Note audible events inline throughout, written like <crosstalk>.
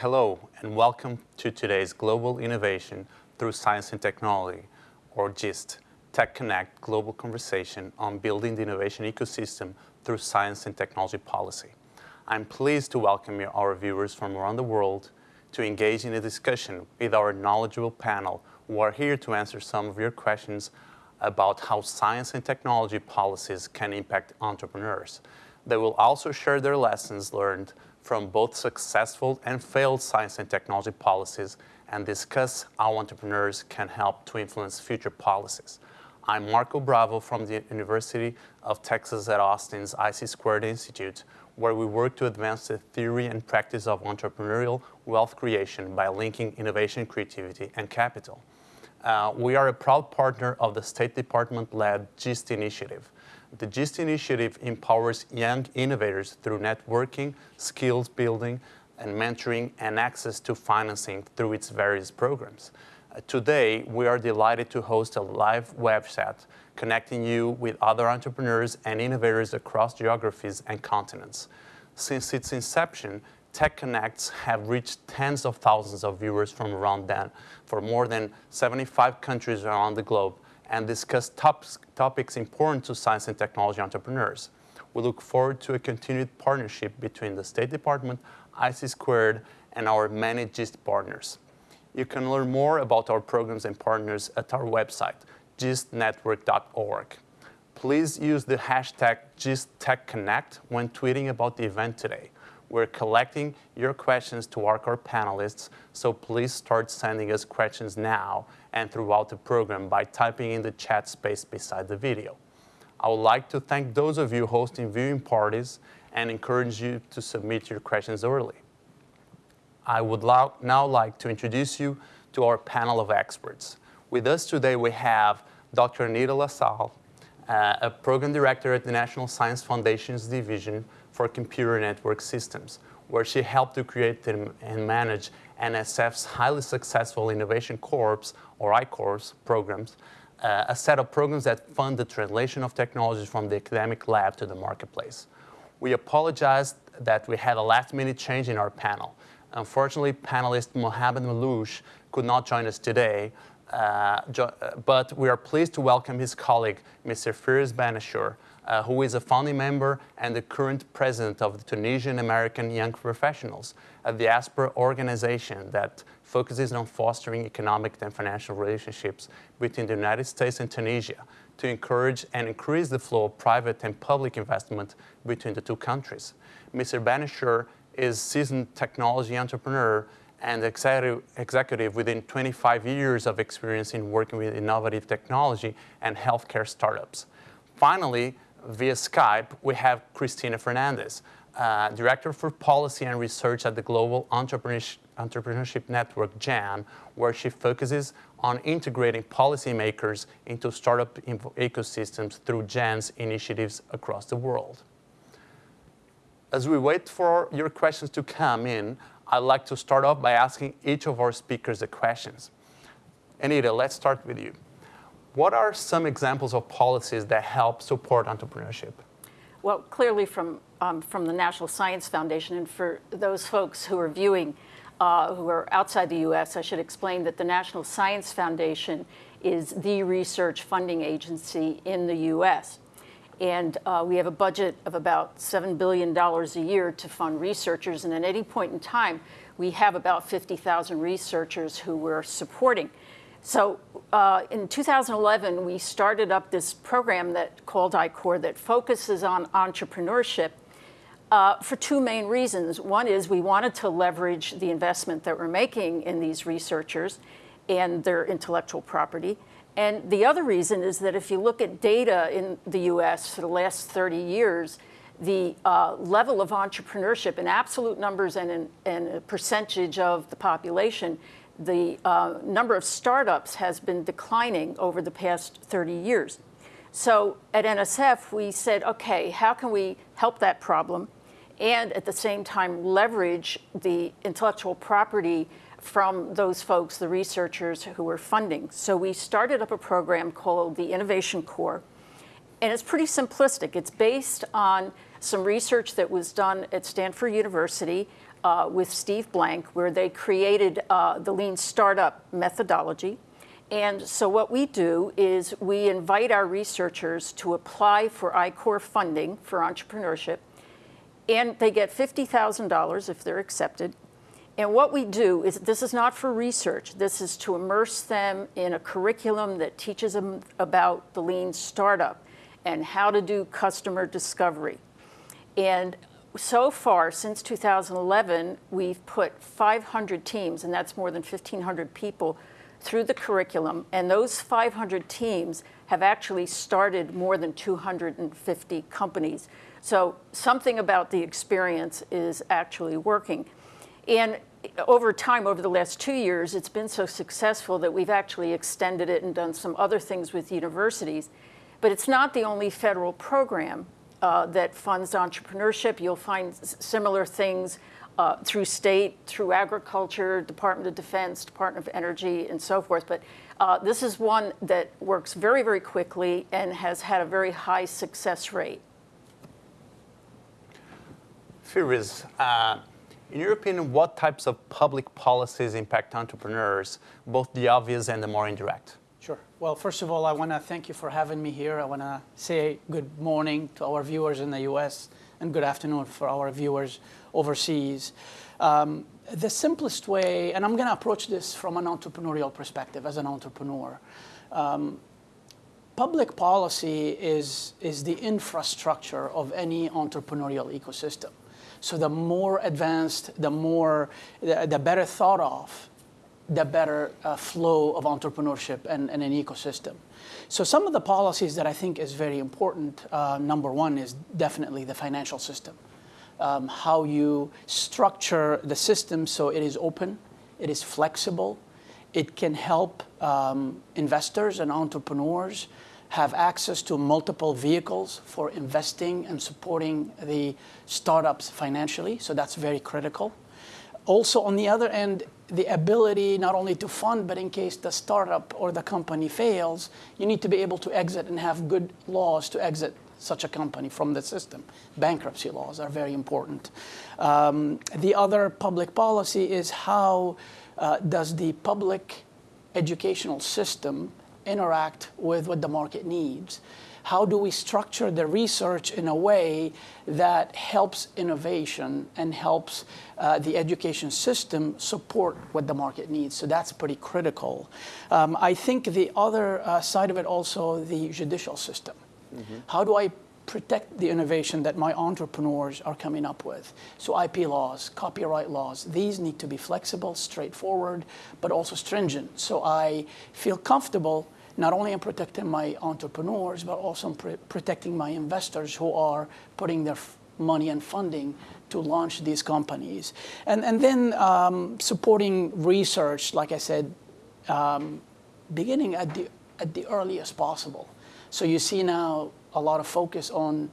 Hello, and welcome to today's Global Innovation Through Science and Technology, or GIST, Tech Connect Global Conversation on Building the Innovation Ecosystem Through Science and Technology Policy. I'm pleased to welcome our viewers from around the world to engage in a discussion with our knowledgeable panel who are here to answer some of your questions about how science and technology policies can impact entrepreneurs. They will also share their lessons learned from both successful and failed science and technology policies and discuss how entrepreneurs can help to influence future policies. I'm Marco Bravo from the University of Texas at Austin's IC Squared Institute, where we work to advance the theory and practice of entrepreneurial wealth creation by linking innovation, creativity, and capital. Uh, we are a proud partner of the State Department-led GIST initiative, the GIST initiative empowers young innovators through networking, skills building, and mentoring and access to financing through its various programs. Uh, today, we are delighted to host a live webchat connecting you with other entrepreneurs and innovators across geographies and continents. Since its inception, Tech Connects have reached tens of thousands of viewers from around then for more than 75 countries around the globe and discuss top, topics important to science and technology entrepreneurs. We look forward to a continued partnership between the State Department, IC Squared, and our many GIST partners. You can learn more about our programs and partners at our website, gistnetwork.org. Please use the hashtag GISTTechConnect when tweeting about the event today. We're collecting your questions to our core panelists, so please start sending us questions now and throughout the program by typing in the chat space beside the video. I would like to thank those of you hosting viewing parties and encourage you to submit your questions early. I would now like to introduce you to our panel of experts. With us today we have Dr. Anita LaSalle, uh, a program director at the National Science Foundation's Division for Computer Network Systems, where she helped to create and manage NSF's highly successful Innovation Corps, or I-Corps programs, uh, a set of programs that fund the translation of technologies from the academic lab to the marketplace. We apologize that we had a last-minute change in our panel. Unfortunately, panelist Mohamed Malouche could not join us today, uh, but we are pleased to welcome his colleague, Mr. Firas Banashur, uh, who is a founding member and the current president of the Tunisian American Young Professionals, a diaspora organization that focuses on fostering economic and financial relationships between the United States and Tunisia to encourage and increase the flow of private and public investment between the two countries. Mr. Banashur is a seasoned technology entrepreneur and executive, executive within 25 years of experience in working with innovative technology and healthcare startups. Finally, via Skype, we have Christina Fernandez, uh, Director for Policy and Research at the Global Entrepreneurship, Entrepreneurship Network, GEN, where she focuses on integrating policymakers into startup ecosystems through GEN's initiatives across the world. As we wait for your questions to come in, I'd like to start off by asking each of our speakers the questions. Anita, let's start with you. What are some examples of policies that help support entrepreneurship? Well, clearly from, um, from the National Science Foundation, and for those folks who are viewing uh, who are outside the U.S., I should explain that the National Science Foundation is the research funding agency in the U.S. And uh, we have a budget of about $7 billion a year to fund researchers. And at any point in time, we have about 50,000 researchers who we're supporting. So uh, in 2011, we started up this program that called I-Corps that focuses on entrepreneurship uh, for two main reasons. One is we wanted to leverage the investment that we're making in these researchers and their intellectual property. And the other reason is that if you look at data in the US for the last 30 years, the uh, level of entrepreneurship in absolute numbers and in, in a percentage of the population the uh, number of startups has been declining over the past 30 years. So at NSF, we said, okay, how can we help that problem and at the same time leverage the intellectual property from those folks, the researchers who were funding. So we started up a program called the Innovation Corps. And it's pretty simplistic. It's based on some research that was done at Stanford University uh, with Steve Blank, where they created uh, the lean startup methodology. And so what we do is we invite our researchers to apply for I-Corps funding for entrepreneurship, and they get $50,000 if they're accepted. And what we do is, this is not for research, this is to immerse them in a curriculum that teaches them about the lean startup and how to do customer discovery. And so far, since 2011, we've put 500 teams, and that's more than 1,500 people, through the curriculum. And those 500 teams have actually started more than 250 companies. So something about the experience is actually working. And over time, over the last two years, it's been so successful that we've actually extended it and done some other things with universities. But it's not the only federal program uh, that funds entrepreneurship. You'll find similar things uh, through state, through agriculture, Department of Defense, Department of Energy, and so forth. But uh, this is one that works very, very quickly and has had a very high success rate. Firouz, uh, in your opinion, what types of public policies impact entrepreneurs, both the obvious and the more indirect? Well, first of all, I want to thank you for having me here. I want to say good morning to our viewers in the US and good afternoon for our viewers overseas. Um, the simplest way, and I'm going to approach this from an entrepreneurial perspective as an entrepreneur. Um, public policy is, is the infrastructure of any entrepreneurial ecosystem. So the more advanced, the more, the, the better thought of, the better uh, flow of entrepreneurship and, and, an ecosystem. So some of the policies that I think is very important, uh, number one is definitely the financial system. Um, how you structure the system so it is open, it is flexible, it can help um, investors and entrepreneurs have access to multiple vehicles for investing and supporting the startups financially, so that's very critical. Also, on the other end, the ability not only to fund, but in case the startup or the company fails, you need to be able to exit and have good laws to exit such a company from the system. Bankruptcy laws are very important. Um, the other public policy is how uh, does the public educational system interact with what the market needs. How do we structure the research in a way that helps innovation and helps uh, the education system support what the market needs? So that's pretty critical. Um, I think the other uh, side of it also, the judicial system. Mm -hmm. How do I protect the innovation that my entrepreneurs are coming up with. So IP laws, copyright laws, these need to be flexible, straightforward, but also stringent. So I feel comfortable not only in protecting my entrepreneurs, but also in protecting my investors who are putting their money and funding to launch these companies. And, and then um, supporting research, like I said, um, beginning at the, at the earliest possible. So you see now a lot of focus on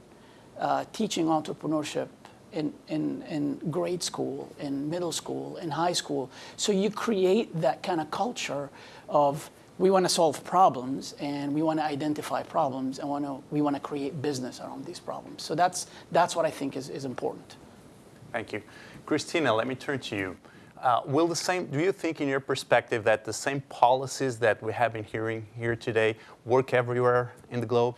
uh, teaching entrepreneurship in, in, in grade school, in middle school, in high school. So you create that kind of culture of we want to solve problems and we want to identify problems and want to, we want to create business around these problems. So that's, that's what I think is, is important. Thank you. Christina, let me turn to you. Uh, will the same, do you think in your perspective that the same policies that we have been hearing here today work everywhere in the globe?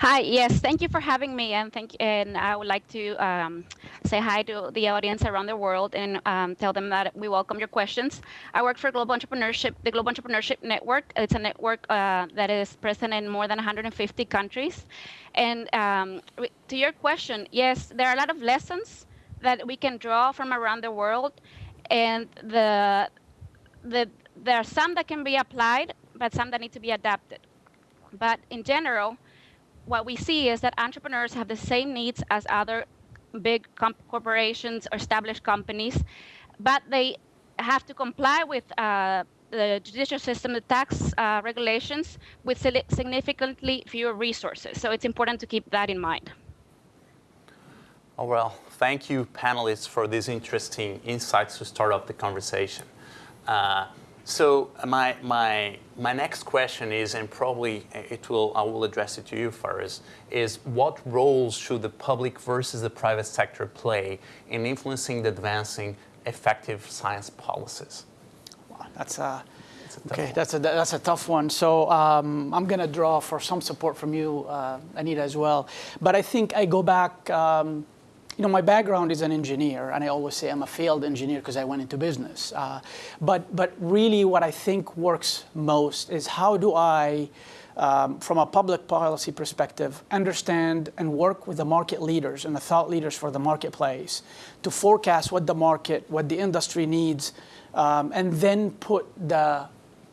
Hi, yes, thank you for having me, and thank and I would like to um, say hi to the audience around the world and um, tell them that we welcome your questions. I work for Global Entrepreneurship, the Global Entrepreneurship Network. It's a network uh, that is present in more than 150 countries. And um, to your question, yes, there are a lot of lessons that we can draw from around the world, and the the there are some that can be applied, but some that need to be adapted. But in general what we see is that entrepreneurs have the same needs as other big corporations or established companies, but they have to comply with uh, the judicial system, the tax uh, regulations, with significantly fewer resources. So it's important to keep that in mind. Oh, well, thank you, panelists, for these interesting insights to start off the conversation. Uh, So my, my, my next question is, and probably it will, I will address it to you, Faris, is what roles should the public versus the private sector play in influencing the advancing effective science policies? Wow, that's a, a okay. one. That's a that's a tough one. So um, I'm going to draw for some support from you, uh, Anita, as well. But I think I go back. Um, you know, my background is an engineer, and I always say I'm a failed engineer because I went into business. Uh, but but really, what I think works most is how do I um, from a public policy perspective, understand and work with the market leaders and the thought leaders for the marketplace to forecast what the market, what the industry needs, um, and then put the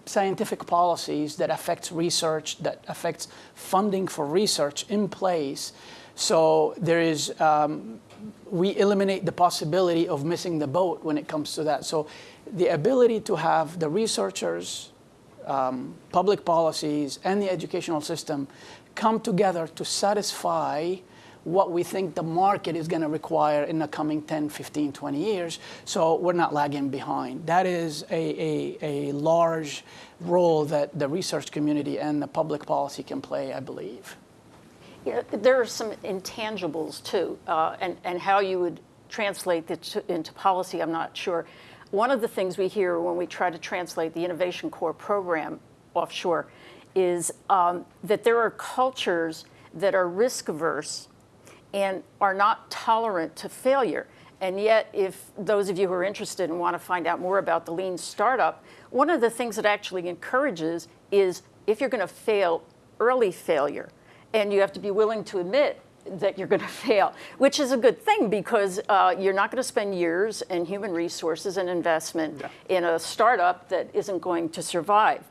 scientific policies that affects research, that affects funding for research in place. So there is, um, we eliminate the possibility of missing the boat when it comes to that. So the ability to have the researchers, um, public policies, and the educational system come together to satisfy what we think the market is going to require in the coming 10, 15, 20 years, so we're not lagging behind. That is a, a, a large role that the research community and the public policy can play, I believe. Yeah, there are some intangibles too, uh, and, and how you would translate it to, into policy, I'm not sure. One of the things we hear when we try to translate the Innovation Corps program offshore is um, that there are cultures that are risk averse and are not tolerant to failure. And yet, if those of you who are interested and want to find out more about the lean startup, one of the things that actually encourages is if you're going to fail, early failure. And you have to be willing to admit that you're going <laughs> to fail, which is a good thing because uh, you're not going to spend years and human resources and investment yeah. in a startup that isn't going to survive.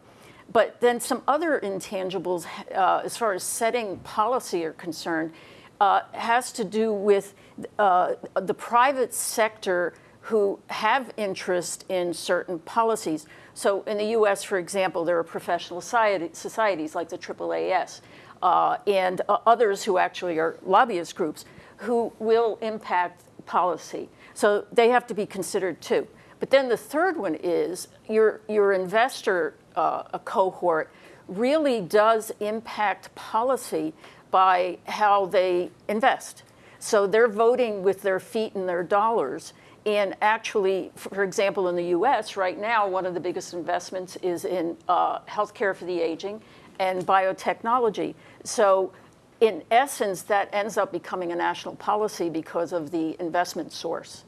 But then some other intangibles, uh, as far as setting policy are concerned, uh, has to do with uh, the private sector who have interest in certain policies. So in the US, for example, there are professional society, societies like the AAAS uh, and uh, others who actually are lobbyist groups who will impact policy. So they have to be considered too. But then the third one is your, your investor uh, cohort really does impact policy by how they invest. So they're voting with their feet and their dollars. And actually, for example, in the US right now, one of the biggest investments is in uh, healthcare for the aging and biotechnology. So in essence, that ends up becoming a national policy because of the investment source.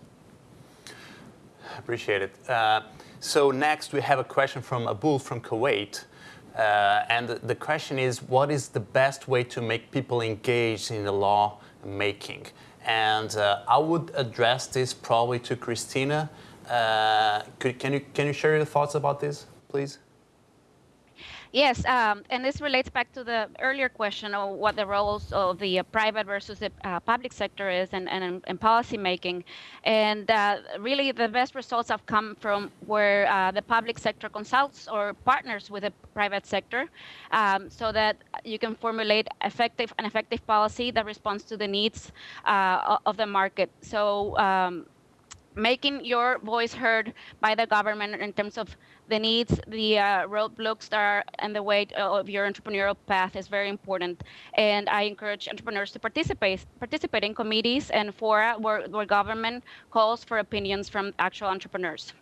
Appreciate it. Uh, so next we have a question from Abul from Kuwait. Uh, and the question is, what is the best way to make people engaged in the law making? And uh, I would address this probably to Christina. Uh, could, can, you, can you share your thoughts about this, please? Yes, um, and this relates back to the earlier question of what the roles of the uh, private versus the uh, public sector is and, and, and policy making. And uh, really, the best results have come from where uh, the public sector consults or partners with the private sector um, so that you can formulate effective an effective policy that responds to the needs uh, of the market. So um, making your voice heard by the government in terms of the needs, the uh, roadblocks that are the way of your entrepreneurial path is very important. And I encourage entrepreneurs to participate participate in committees and fora where, where government calls for opinions from actual entrepreneurs.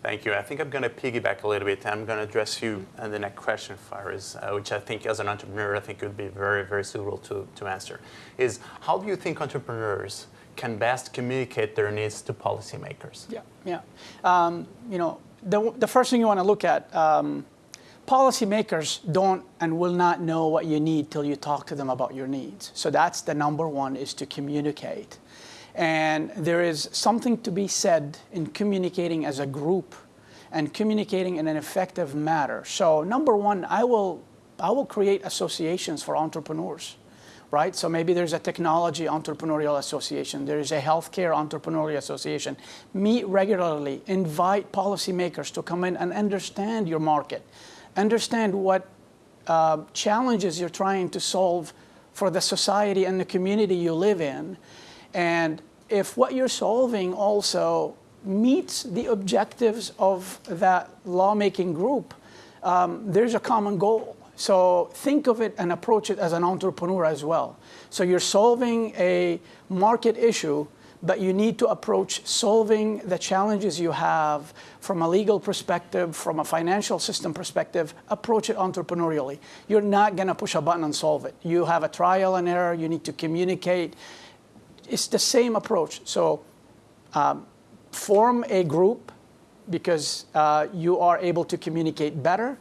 Thank you. I think I'm going to piggyback a little bit. I'm going to address you and the next question, Faris, uh, which I think as an entrepreneur, I think would be very, very suitable to, to answer, is how do you think entrepreneurs can best communicate their needs to policymakers? Yeah, yeah. Um, you know, the, the first thing you want to look at, um, policymakers don't and will not know what you need till you talk to them about your needs. So that's the number one is to communicate. And there is something to be said in communicating as a group and communicating in an effective manner. So number one, I will, I will create associations for entrepreneurs right? So maybe there's a technology entrepreneurial association, there is a healthcare entrepreneurial association. Meet regularly, invite policymakers to come in and understand your market, understand what uh, challenges you're trying to solve for the society and the community you live in. And if what you're solving also meets the objectives of that lawmaking group, um, there's a common goal. So think of it and approach it as an entrepreneur as well. So you're solving a market issue, but you need to approach solving the challenges you have from a legal perspective, from a financial system perspective, approach it entrepreneurially. You're not going to push a button and solve it. You have a trial and error, you need to communicate. It's the same approach. So um, form a group because uh, you are able to communicate better,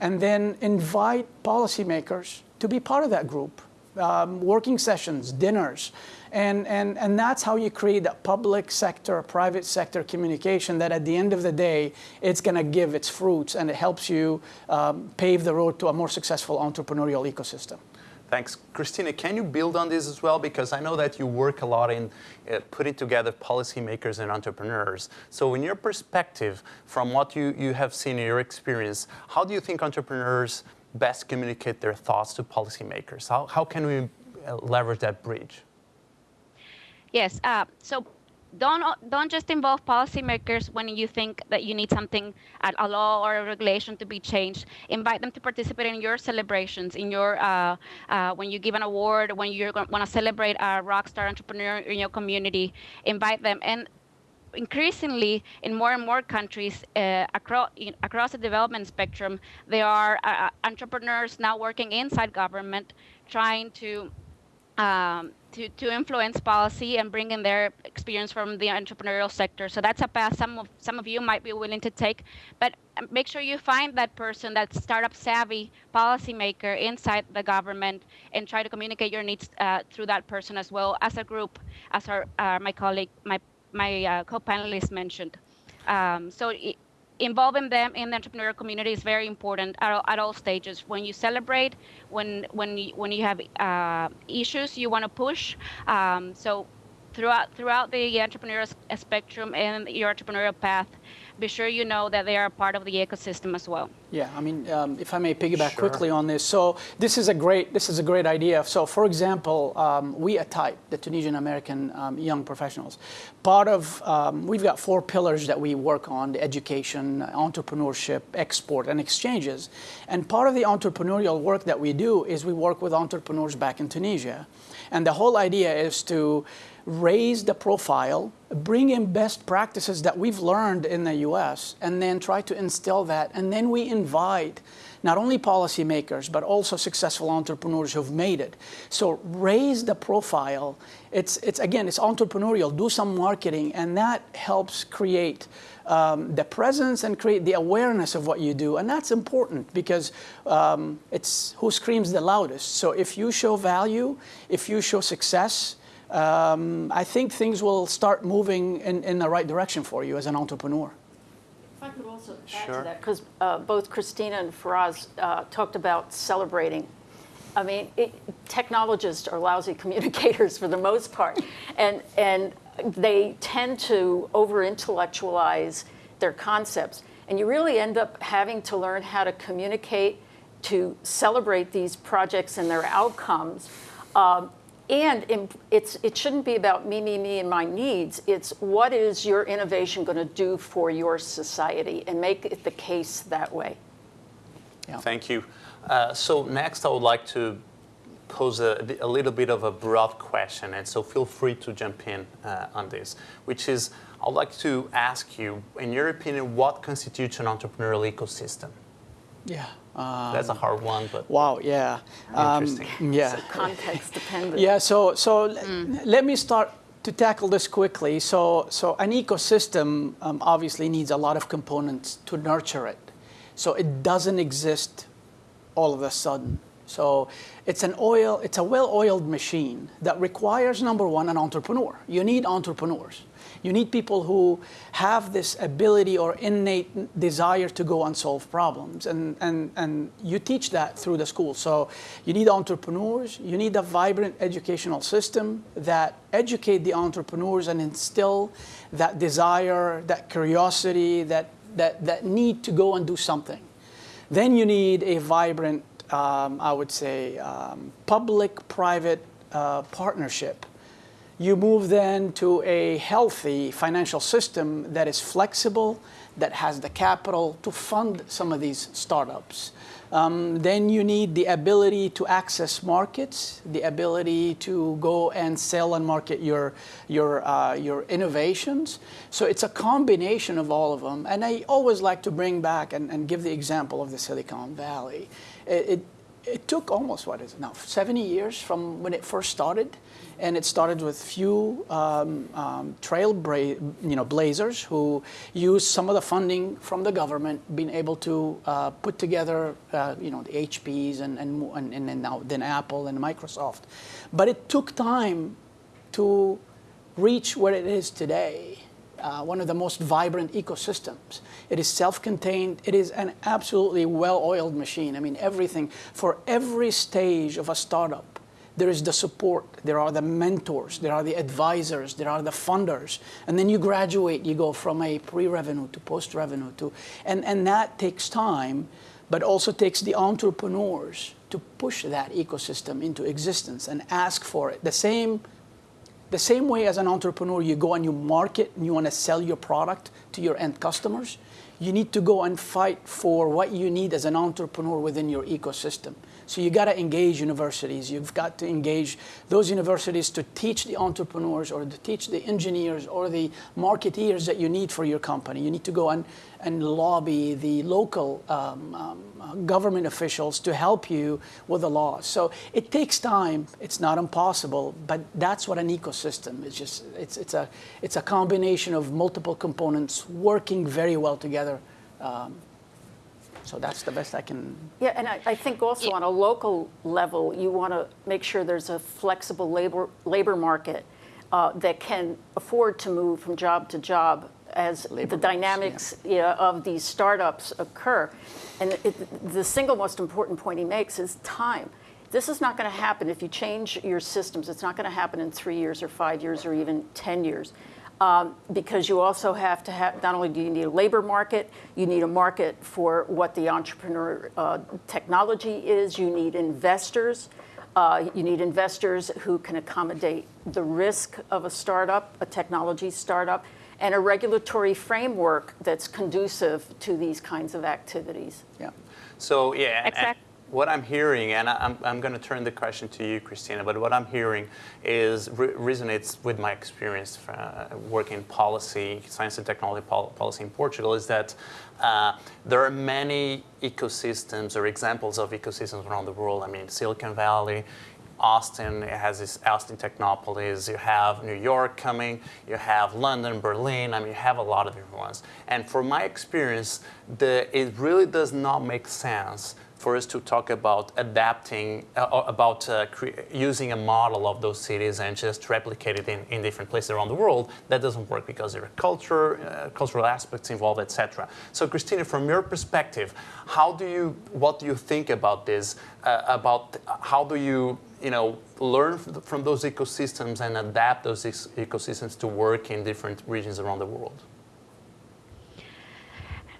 and then invite policymakers to be part of that group. Um, working sessions, dinners, and, and, and that's how you create that public sector, private sector communication that at the end of the day, it's going to give its fruits and it helps you um, pave the road to a more successful entrepreneurial ecosystem. Thanks. Christina, can you build on this as well? Because I know that you work a lot in uh, putting together policymakers and entrepreneurs. So in your perspective, from what you, you have seen in your experience, how do you think entrepreneurs best communicate their thoughts to policymakers? How, how can we uh, leverage that bridge? Yes. Uh, so don't don't just involve policymakers when you think that you need something a law or a regulation to be changed. Invite them to participate in your celebrations in your uh, uh, when you give an award when you want to celebrate a rock star entrepreneur in your community. Invite them. And increasingly in more and more countries uh, across across the development spectrum there are uh, entrepreneurs now working inside government trying to um, to, to influence policy and bring in their experience from the entrepreneurial sector. So that's a path some of some of you might be willing to take, but um, make sure you find that person, that startup savvy policymaker inside the government, and try to communicate your needs uh, through that person as well as a group, as our uh, my colleague, my my uh, co-panelist mentioned. Um, so. Involving them in the entrepreneurial community is very important at all, at all stages. When you celebrate, when when you, when you have uh, issues you want to push. Um, so throughout throughout the entrepreneurial spectrum and your entrepreneurial path, be sure you know that they are part of the ecosystem as well. Yeah, I mean, um, if I may piggyback sure. quickly on this, so this is a great this is a great idea. So, for example, um, we at TAYP, the Tunisian American um, Young Professionals, part of um, we've got four pillars that we work on: the education, entrepreneurship, export, and exchanges. And part of the entrepreneurial work that we do is we work with entrepreneurs back in Tunisia, and the whole idea is to raise the profile, bring in best practices that we've learned in the US, and then try to instill that. And then we invite not only policymakers, but also successful entrepreneurs who've made it. So raise the profile. It's, it's again, it's entrepreneurial. Do some marketing, and that helps create um, the presence and create the awareness of what you do. And that's important because um, it's who screams the loudest. So if you show value, if you show success, um, I think things will start moving in, in the right direction for you as an entrepreneur. If I could also add sure. to that, because uh, both Christina and Faraz uh, talked about celebrating. I mean, it, technologists are lousy <laughs> communicators for the most part, and, and they tend to over intellectualize their concepts. And you really end up having to learn how to communicate, to celebrate these projects and their outcomes. Um, and it's, it shouldn't be about me, me, me, and my needs. It's what is your innovation going to do for your society and make it the case that way. Yeah. Thank you. Uh, so next I would like to pose a, a, little bit of a broad question, and so feel free to jump in uh, on this, which is I'd like to ask you, in your opinion, what constitutes an entrepreneurial ecosystem? Yeah. Um, That's a hard one, but wow, yeah, interesting. Um, yeah, so context dependent. Yeah, so so mm. let me start to tackle this quickly. So so an ecosystem um, obviously needs a lot of components to nurture it. So it doesn't exist all of a sudden. So it's an oil, it's a well-oiled machine that requires number one an entrepreneur. You need entrepreneurs. You need people who have this ability or innate desire to go and solve problems. And, and, and you teach that through the school. So you need entrepreneurs, you need a vibrant educational system that educate the entrepreneurs and instill that desire, that curiosity, that, that, that need to go and do something. Then you need a vibrant, um, I would say, um, public-private uh, partnership You move then to a healthy financial system that is flexible, that has the capital to fund some of these startups. Um, then you need the ability to access markets, the ability to go and sell and market your, your, uh, your innovations. So it's a combination of all of them. And I always like to bring back and, and give the example of the Silicon Valley. It, it, it took almost, what is it now, 70 years from when it first started and it started with few um, um, trail you know, blazers who used some of the funding from the government, being able to uh, put together uh, you know, the HPs and, and, and, and now, then Apple and Microsoft. But it took time to reach where it is today. Uh, one of the most vibrant ecosystems. It is self-contained. It is an absolutely well-oiled machine. I mean, everything, for every stage of a startup, there is the support, there are the mentors, there are the advisors, there are the funders. And then you graduate, you go from a pre-revenue to post-revenue to, and, and that takes time, but also takes the entrepreneurs to push that ecosystem into existence and ask for it. The same, the same way as an entrepreneur, you go and you market and you want to sell your product to your end customers, you need to go and fight for what you need as an entrepreneur within your ecosystem. So you got to engage universities. You've got to engage those universities to teach the entrepreneurs or to teach the engineers or the marketeers that you need for your company. You need to go and, and lobby the local um, um, government officials to help you with the laws. So it takes time. It's not impossible, but that's what an ecosystem is. Just it's it's a it's a combination of multiple components working very well together. Um, so that's the best I can. Yeah, and I, I think also yeah. on a local level, you want to make sure there's a flexible labor labor market uh, that can afford to move from job to job as labor the dynamics yeah. Yeah, of these startups occur. And it, the single most important point he makes is time. This is not going to happen if you change your systems. It's not going to happen in three years or five years or even 10 years um, because you also have to have, not only do you need a labor market, you need a market for what the entrepreneur uh, technology is, you need investors. Uh, you need investors who can accommodate the risk of a startup, a technology startup, and a regulatory framework that's conducive to these kinds of activities. Yeah. So yeah, exactly what I'm hearing, and I'm, I'm going to turn the question to you, Christina, but what I'm hearing is re resonates with my experience uh, working policy, science and technology pol policy in Portugal, is that uh, there are many ecosystems or examples of ecosystems around the world. I mean, Silicon Valley, Austin it has this Austin Technopolis, you have New York coming, you have London, Berlin, I mean, you have a lot of different ones. And from my experience, the, it really does not make sense for us to talk about adapting, uh, about uh, using a model of those cities and just replicate it in, in different places around the world, that doesn't work because there are culture, uh, cultural aspects involved, etc. So Christina, from your perspective, how do you, what do you think about this, uh, about how do you, you know, learn from those ecosystems and adapt those ecosystems to work in different regions around the world?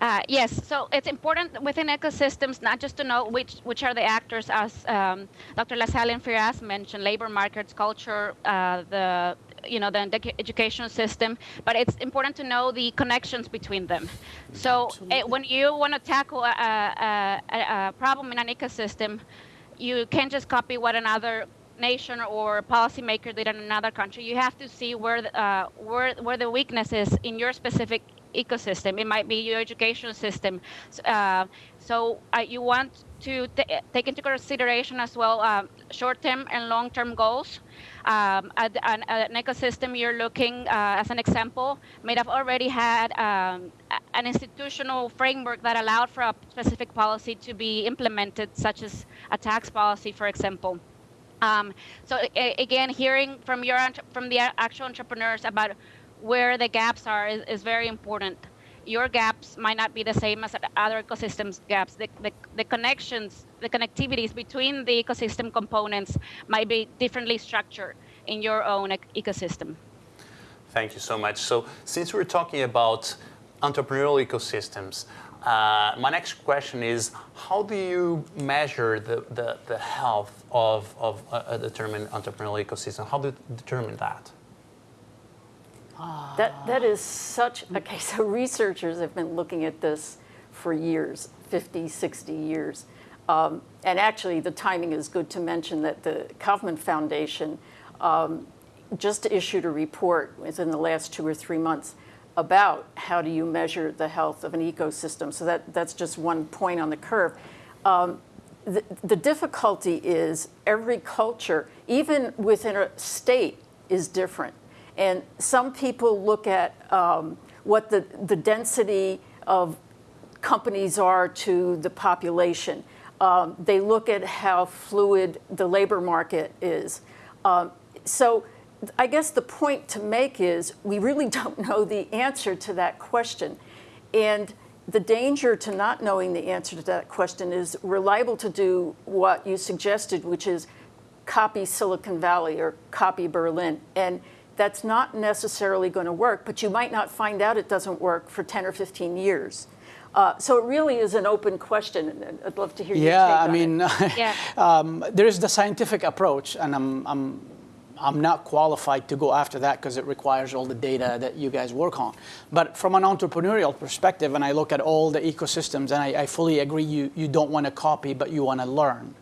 Uh, yes, so it's important within ecosystems not just to know which which are the actors, as um, Dr. LaSalle and Firas mentioned, labor markets, culture, uh, the you know the education system, but it's important to know the connections between them. So it, when you want to tackle a, a, a, problem in an ecosystem, you can't just copy what another nation or policymaker did in another country. You have to see where the, uh, where where the weakness is in your specific ecosystem. It might be your education system. Uh, so uh, you want to take into consideration as well um, short-term and long-term goals. Um, an, an, ecosystem you're looking, uh, as an example, may have already had um, an institutional framework that allowed for a specific policy to be implemented, such as a tax policy, for example. Um, so again, hearing from your from the actual entrepreneurs about where the gaps are is, is very important. Your gaps might not be the same as other ecosystems gaps. The, the, the connections, the connectivities between the ecosystem components might be differently structured in your own ecosystem. Thank you so much. So since we're talking about entrepreneurial ecosystems, uh, my next question is, how do you measure the, the, the health of, of a, a determined entrepreneurial ecosystem? How do you determine that? That, that is such, okay, so researchers have been looking at this for years, 50, 60 years. Um, and actually, the timing is good to mention that the Kauffman Foundation um, just issued a report within the last two or three months about how do you measure the health of an ecosystem. So that, that's just one point on the curve. Um, the, the difficulty is every culture, even within a state, is different. And some people look at um, what the, the density of companies are to the population. Um, they look at how fluid the labor market is. Um, so I guess the point to make is we really <laughs> don't know the answer to that question. And the danger to not knowing the answer to that question is we're liable to do what you suggested, which is copy Silicon Valley or copy Berlin. And that's not necessarily going to work, but you might not find out it doesn't work for 10 or 15 years. Uh, so it really is an open question, and I'd love to hear your Yeah, take I on mean, it. <laughs> Yeah. um, there is the scientific approach, and I'm, I'm, I'm not qualified to go after that because it requires all the data that you guys work on. But from an entrepreneurial perspective, and I look at all the ecosystems, and I, I fully agree you, you don't want to copy, but you want to learn,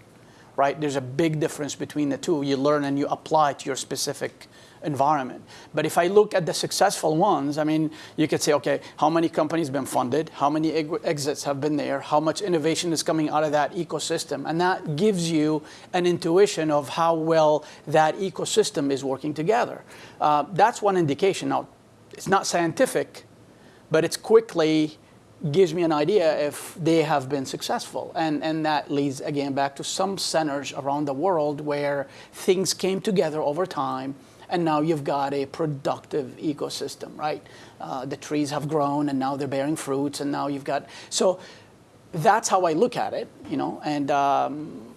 right? There's a big difference between the two. You learn and you apply to your specific environment. But if I look at the successful ones, I mean, you could say, okay, how many companies been funded? How many exits have been there? How much innovation is coming out of that ecosystem? And that gives you an intuition of how well that ecosystem is working together. Uh, that's one indication. Now, it's not scientific, but it's quickly gives me an idea if they have been successful. And, and that leads again back to some centers around the world where things came together over time and now you've got a productive ecosystem, right? Uh, the trees have grown, and now they're bearing fruits, and now you've got so. That's how I look at it, you know, and um,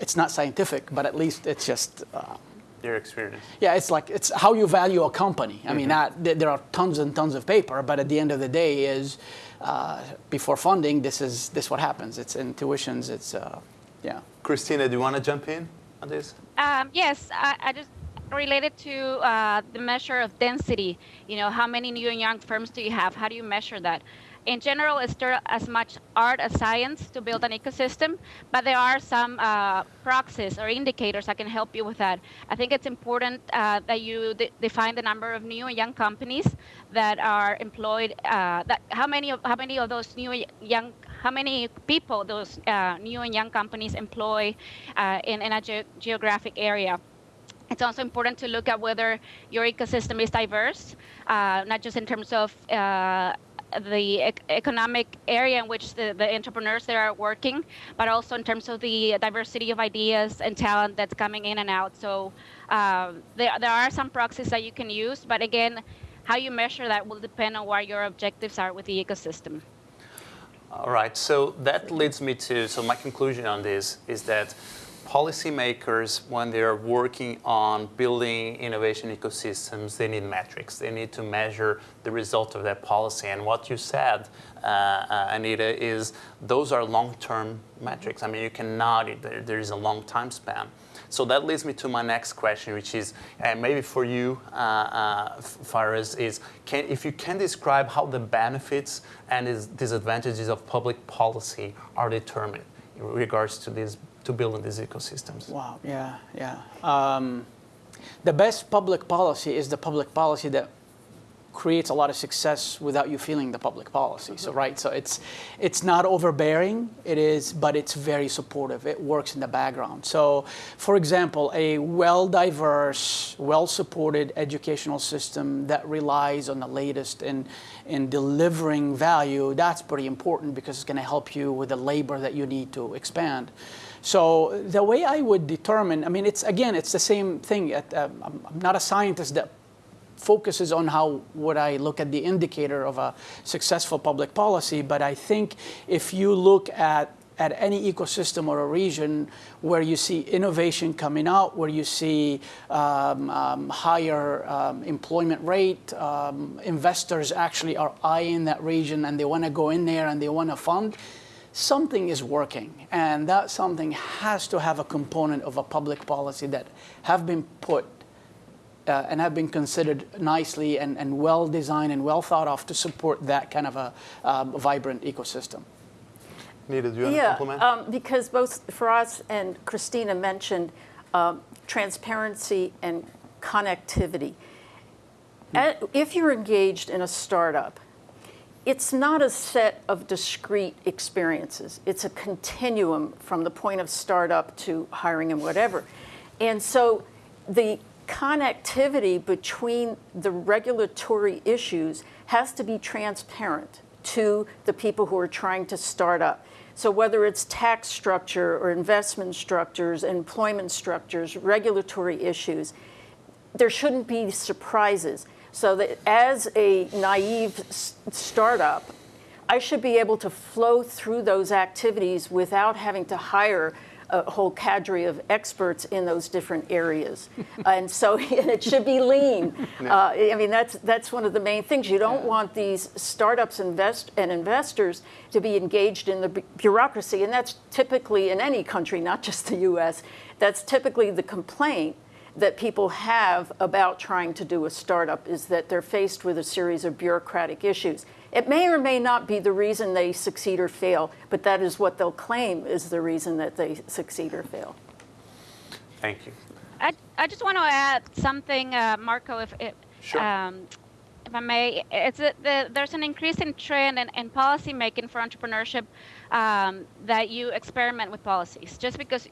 it's not scientific, but at least it's just. Uh, Your experience. yeah, it's like it's how you value a company. I mean, that, there are tons and tons of paper, but at the end of the day, is uh, before funding, this is this what happens. It's intuitions. It's uh, yeah. Christina, do you want to jump in on this? Um, yes, I, I just related to uh, the measure of density. You know, how many new and young firms do you have? How do you measure that? In general, it's still as much art as science to build an ecosystem, but there are some uh, proxies or indicators that can help you with that. I think it's important uh, that you de- define the number of new and young companies that are employed. Uh, that how many of how many of those new young how many people those uh, new and young companies employ uh, in, in a ge- geographic area. It's also important to look at whether your ecosystem is diverse, uh, not just in terms of uh, the ec- economic area in which the, the entrepreneurs there are working, but also in terms of the diversity of ideas and talent that's coming in and out. So um, there, there are some proxies that you can use, but again, how you measure that will depend on what your objectives are with the ecosystem. All right, so that leads me to, so my conclusion on this is that policymakers, when they're working on building innovation ecosystems, they need metrics. They need to measure the result of that policy. And what you said, uh, uh, Anita, is those are long-term metrics. I mean, you cannot, there, there is a long time span. So that leads me to my next question, which is uh, maybe for you, uh, uh, is can, if you can describe how the benefits and disadvantages of public policy are determined in regards to these to building these ecosystems. Wow. Yeah. Yeah. Um, the best public policy is the public policy that creates a lot of success without you feeling the public policy. So right. So it's it's not overbearing. It is, but it's very supportive. It works in the background. So, for example, a well-diverse, well-supported educational system that relies on the latest in in delivering value. That's pretty important because it's going to help you with the labor that you need to expand. So the way I would determine, I mean, it's again, it's the same thing. At, um, I'm not a scientist that focuses on how would I look at the indicator of a successful public policy, but I think if you look at at any ecosystem or a region where you see innovation coming out, where you see um, um, higher um, employment rate, um, investors actually are eyeing that region and they want to go in there and they want to fund, something is working. And that something has to have a component of a public policy that have been put uh, and have been considered nicely and, and well designed and well thought of to support that kind of a um, vibrant ecosystem. Nita, do you want to Yeah, compliment? um, because both Faraz and Christina mentioned um, transparency and connectivity. At- If you're engaged in a startup, it's not a set of discrete experiences. It's a continuum from the point of startup to hiring and whatever. And so the connectivity between the regulatory issues has to be transparent to the people who are trying to start up. So whether it's tax structure or investment structures, employment structures, regulatory issues, there shouldn't be surprises. So that as a naive startup, I should be able to flow through those activities without having to hire a whole cadre of experts in those different areas. <laughs> and so <laughs> and it should be lean. Uh, I mean, that's, that's one of the main things. You don't want these startups invest, and investors to be engaged in the bureaucracy. And that's typically in any country, not just the US, that's typically the complaint that people have about trying to do a startup is that they're faced with a series of bureaucratic issues. It may or may not be the reason they succeed or fail, but that is what they'll claim is the reason that they succeed or fail. Thank you. I, I just want to add something, uh, Marco, if, if, Sure. um, if I may. It's a, the, there's an increasing trend in, in policy making for entrepreneurship um, that you experiment with policies. Just because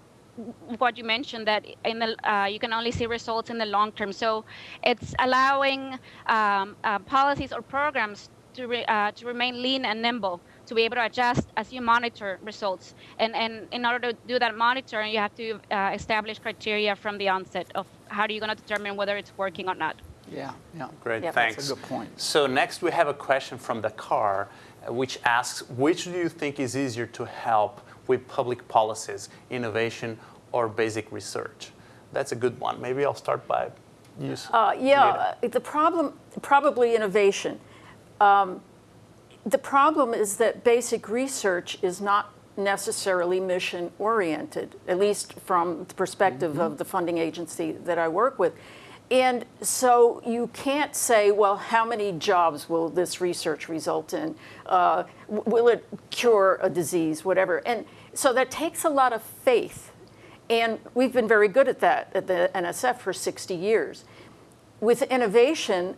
what you mentioned that in the uh, you can only see results in the long term. So it's allowing um, uh, policies or programs to re, uh, to remain lean and nimble to be able to adjust as you monitor results. And and in order to do that monitoring, you have to uh, establish criteria from the onset of how are you going to determine whether it's working or not. Yeah, yeah. Great, Yep. thanks. That's a good point. So next we have a question from the car, uh, which asks, which do you think is easier to help with public policies, innovation or basic research? That's a good one. Maybe I'll start by you. Uh, yeah, the problem, probably innovation. Um, the problem is that basic research is not necessarily mission oriented, at least from the perspective of the funding agency that I work with. And so you can't say, well, how many jobs will this research result in? Uh, will it cure a disease, whatever? And so that takes a lot of faith. And we've been very good at that at the NSF for 60 years. With innovation,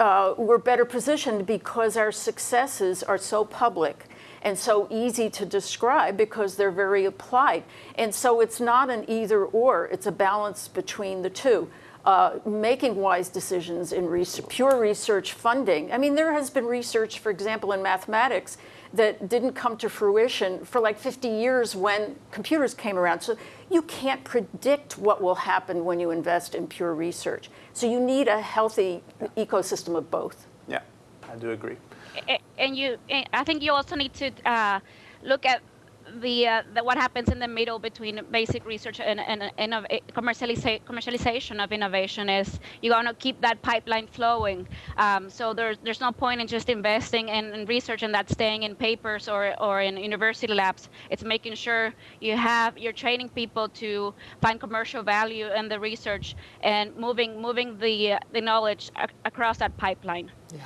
uh, we're better positioned because our successes are so public and so easy to describe because they're very applied. And so it's not an either or, it's a balance between the two. Uh, making wise decisions in res- pure research funding. I mean, there has been research, for example, in mathematics that didn't come to fruition for like 50 years when computers came around. So you can't predict what will happen when you invest in pure research. So you need a healthy ecosystem of both. Yeah, I do agree. And you and i think you also need to uh, look at the, uh, the what happens in the middle between basic research and, and, and eh, commercializa- commercialization of innovation is you want to keep that pipeline flowing. Um, so there's there's no point in just investing in, in research and that staying in papers or, or in university labs. It's making sure you have you're training people to find commercial value in the research and moving moving the uh, the knowledge ac- across that pipeline Yeah.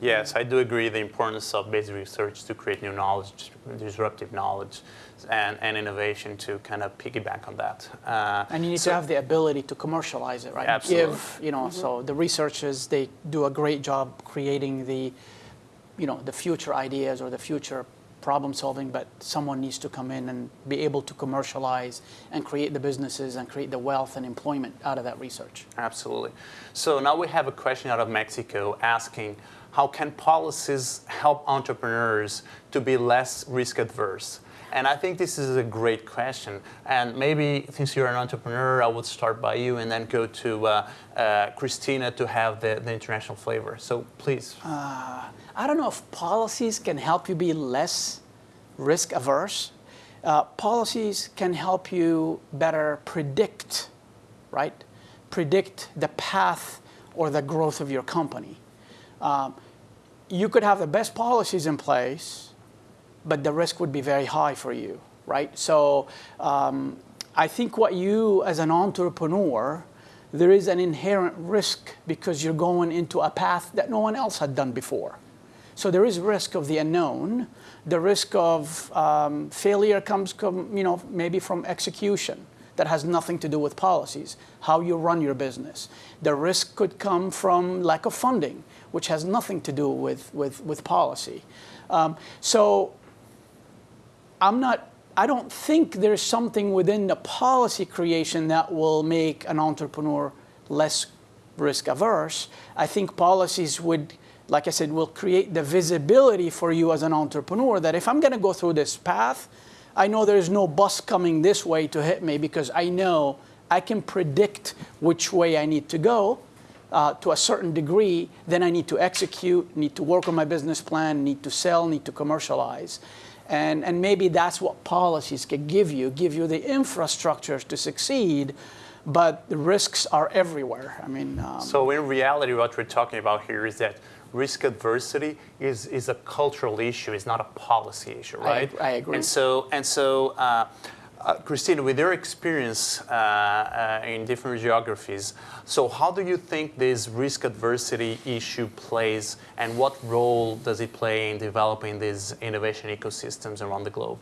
Yes, I do agree the importance of basic research to create new knowledge, disruptive knowledge, and, and innovation to kind of piggyback on that. Uh, And you need so- to have the ability to commercialize it, right? Absolutely. Give, you know, so the researchers, they do a great job creating the, you know, the future ideas or the future problem solving, but someone needs to come in and be able to commercialize and create the businesses and create the wealth and employment out of that research. Absolutely. So now we have a question out of Mexico asking, how can policies help entrepreneurs to be less risk adverse? And I think this is a great question. And maybe since you're an entrepreneur, I would start by you and then go to uh, uh, Christina to have the, the international flavor. So please. I don't know if policies can help you be less risk averse. Uh, policies can help you better predict, right? Predict the path or the growth of your company. Um, you could have the best policies in place, but the risk would be very high for you, right? So um, I think what you, as an entrepreneur, there is an inherent risk because you're going into a path that no one else had done before. So there is risk of the unknown. The risk of um, failure comes, com, you know, maybe from execution that has nothing to do with policies, how you run your business. The risk could come from lack of funding, which has nothing to do with, with, with policy. Um, so I'm not, I don't think there's something within the policy creation that will make an entrepreneur less risk averse. I think policies would, like I said, will create the visibility for you as an entrepreneur that if I'm going to go through this path, I know there's no bus coming this way to hit me because I know I can predict which way I need to go uh, to a certain degree. Then I need to execute, need to work on my business plan, need to sell, need to commercialize. And, and maybe that's what policies can give you, give you the infrastructure to succeed, but the risks are everywhere. I mean, um, so in reality, what we're talking about here is that risk adversity is, is a cultural issue, it's not a policy issue, right? I, I agree. And so, and so uh, uh, Christina, with your experience uh, uh, in different geographies, so how do you think this risk adversity issue plays and what role does it play in developing these innovation ecosystems around the globe?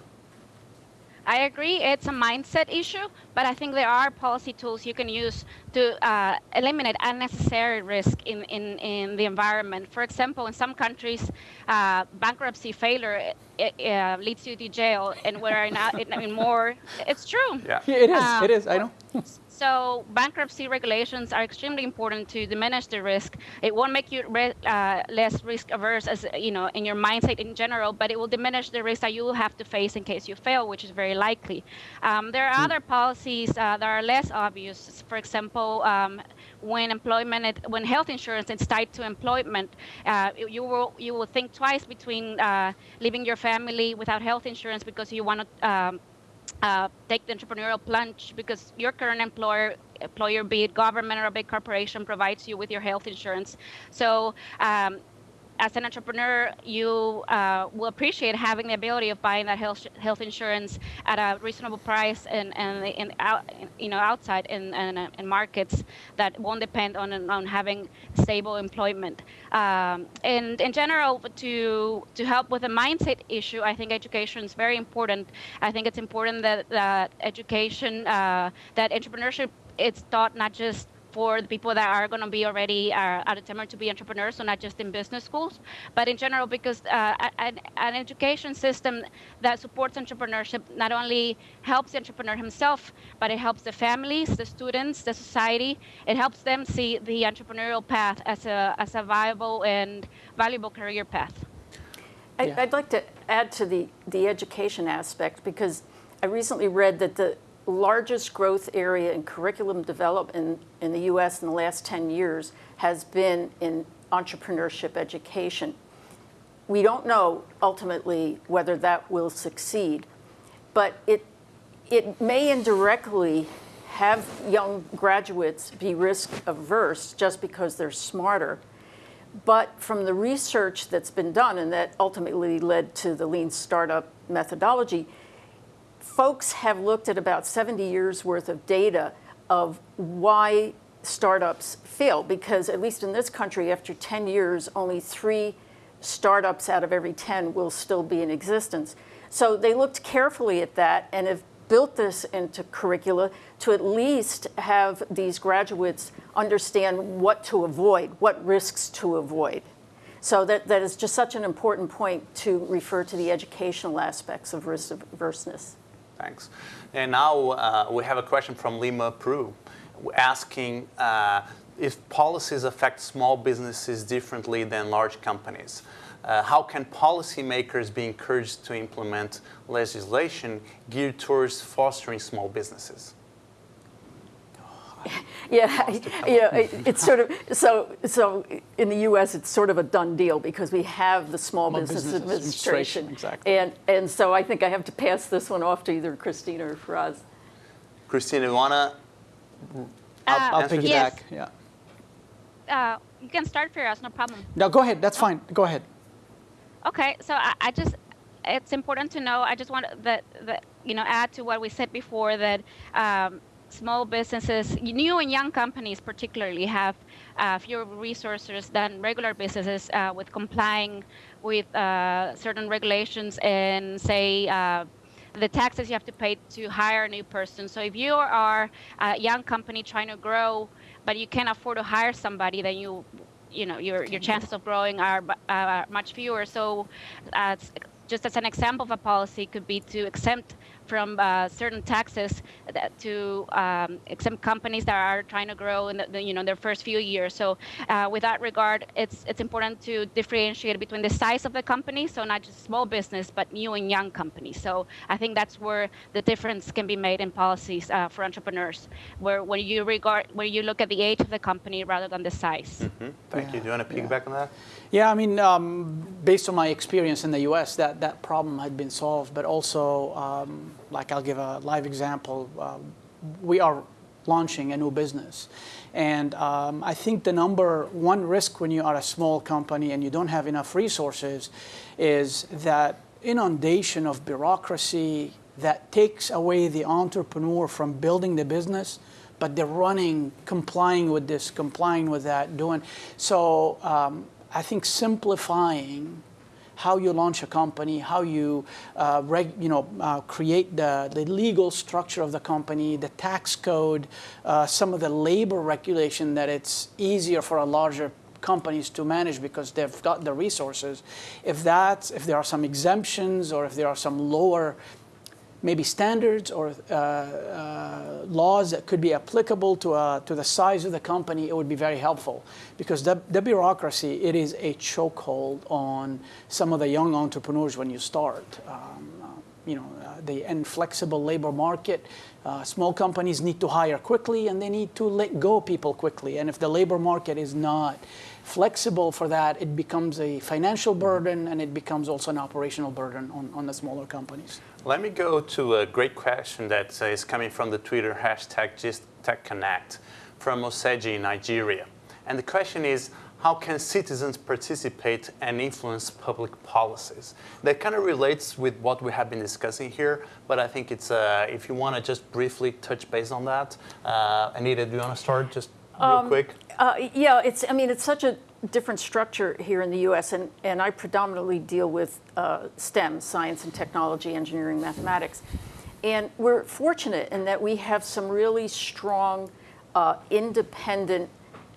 I agree it's a mindset issue, but I think there are policy tools you can use to uh, eliminate unnecessary risk in, in, in the environment. For example, in some countries, uh, bankruptcy failure it, uh, leads you to jail, and we're in, in, more, it's true. Yeah, yeah it is, um, it is, I know. <laughs> So bankruptcy regulations are extremely important to diminish the risk. It won't make you uh, less risk averse as you know in your mindset in general, but it will diminish the risk that you will have to face in case you fail, which is very likely. Um, there are mm. other policies uh, that are less obvious. For example, um, when employment, when health insurance is tied to employment, uh, you will you will think twice between uh, leaving your family without health insurance because you want to. Um, uh, take the entrepreneurial plunge because your current employer employer be it government or a big corporation provides you with your health insurance. So um, as an entrepreneur, you uh, will appreciate having the ability of buying that health health insurance at a reasonable price and and in out you know outside in, in, in markets that won't depend on on having stable employment. Um, and in general, to to help with the mindset issue, I think education is very important. I think it's important that that education uh, that entrepreneurship it's taught not just for the people that are going to be already uh, determined to be entrepreneurs, so not just in business schools, but in general, because uh, an, an, education system that supports entrepreneurship not only helps the entrepreneur himself, but it helps the families, the students, the society. It helps them see the entrepreneurial path as a, as a viable and valuable career path. I, I'd like to add to the, the education aspect because I recently read that the largest growth area in curriculum development in, in the US in the last 10 years has been in entrepreneurship education. We don't know ultimately whether that will succeed, but it, it may indirectly have young graduates be risk averse just because they're smarter. But from the research that's been done and that ultimately led to the lean startup methodology, folks have looked at about 70 years worth of data of why startups fail because at least in this country after 10 years only three startups out of every 10 will still be in existence. So they looked carefully at that and have built this into curricula to at least have these graduates understand what to avoid what risks to avoid. So that, that is just such an important point to refer to the educational aspects of risk averseness Thanks. And now uh, we have a question from Lima Peru asking uh, if policies affect small businesses differently than large companies. Uh, how can policymakers be encouraged to implement legislation geared towards fostering small businesses? <laughs> yeah, you know, it, it's sort of so. So in the U.S., it's sort of a done deal because we have the Small, Small Business, Business, Administration, exactly. and and so I think I have to pass this one off to either Christina or Firas. Christina, you wanna? I'll, I'll piggyback. Yes. Yeah. Uh, you can start, Firas. No problem. No, go ahead. That's fine. Go ahead. Okay, so I, I just it's important to know. I just want that that you know add to what we said before that. Um, small businesses, new and young companies particularly, have uh, fewer resources than regular businesses uh, with complying with uh, certain regulations and say uh, the taxes you have to pay to hire a new person. So if you are a young company trying to grow, but you can't afford to hire somebody, then you you know your your chances of growing are much fewer. So, uh, just as an example of a policy, could be to exempt from uh, certain taxes to um, exempt companies that are trying to grow in the, the, you know their first few years. So uh, with that regard, it's it's important to differentiate between the size of the company, so not just small business, but new and young companies. So I think that's where the difference can be made in policies uh, for entrepreneurs, where when you regard where you look at the age of the company rather than the size. Mm-hmm. Thank yeah. you. Do you want to piggyback yeah. on that? Yeah, I mean, um, based on my experience in the U.S., that that problem had been solved, but also. Um, like I'll give a live example. Uh, we are launching a new business. And um, I think the number one risk when you are a small company and you don't have enough resources is that inundation of bureaucracy that takes away the entrepreneur from building the business, but they're running, complying with this, complying with that, doing. So um, I think simplifying how you launch a company, how you, uh, reg, you know, uh, create the, the legal structure of the company, the tax code, uh, some of the labor regulation that it's easier for a larger companies to manage because they've got the resources. If that, if there are some exemptions or if there are some lower maybe standards or uh, uh, laws that could be applicable to, uh, to the size of the company, it would be very helpful. Because the, the bureaucracy, it is a chokehold on some of the young entrepreneurs when you start. Um, uh, you know, uh, the inflexible labor market, uh, small companies need to hire quickly and they need to let go people quickly. And if the labor market is not flexible for that, it becomes a financial burden and it becomes also an operational burden on, on the smaller companies. Let me go to a great question that is coming from the Twitter hashtag GistTechConnect from Oseji in Nigeria. And the question is, how can citizens participate and influence public policies? That kind of relates with what we have been discussing here, but I think it's, uh, if you want to just briefly touch base on that. Uh, Anita, do you want to start just real um, quick? Uh, yeah, it's, I mean, it's such a different structure here in the US, and, and I predominantly deal with uh, STEM, science and technology, engineering, mathematics. And we're fortunate in that we have some really strong, uh, independent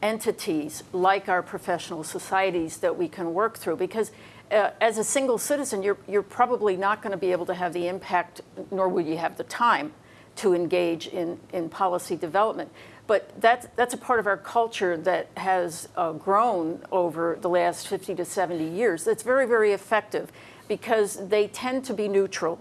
entities like our professional societies that we can work through because uh, as a single citizen, you're, you're probably not going to be able to have the impact, nor will you have the time to engage in, in policy development. But that's, that's a part of our culture that has uh, grown over the last 50 to 70 years. That's very, very effective because they tend to be neutral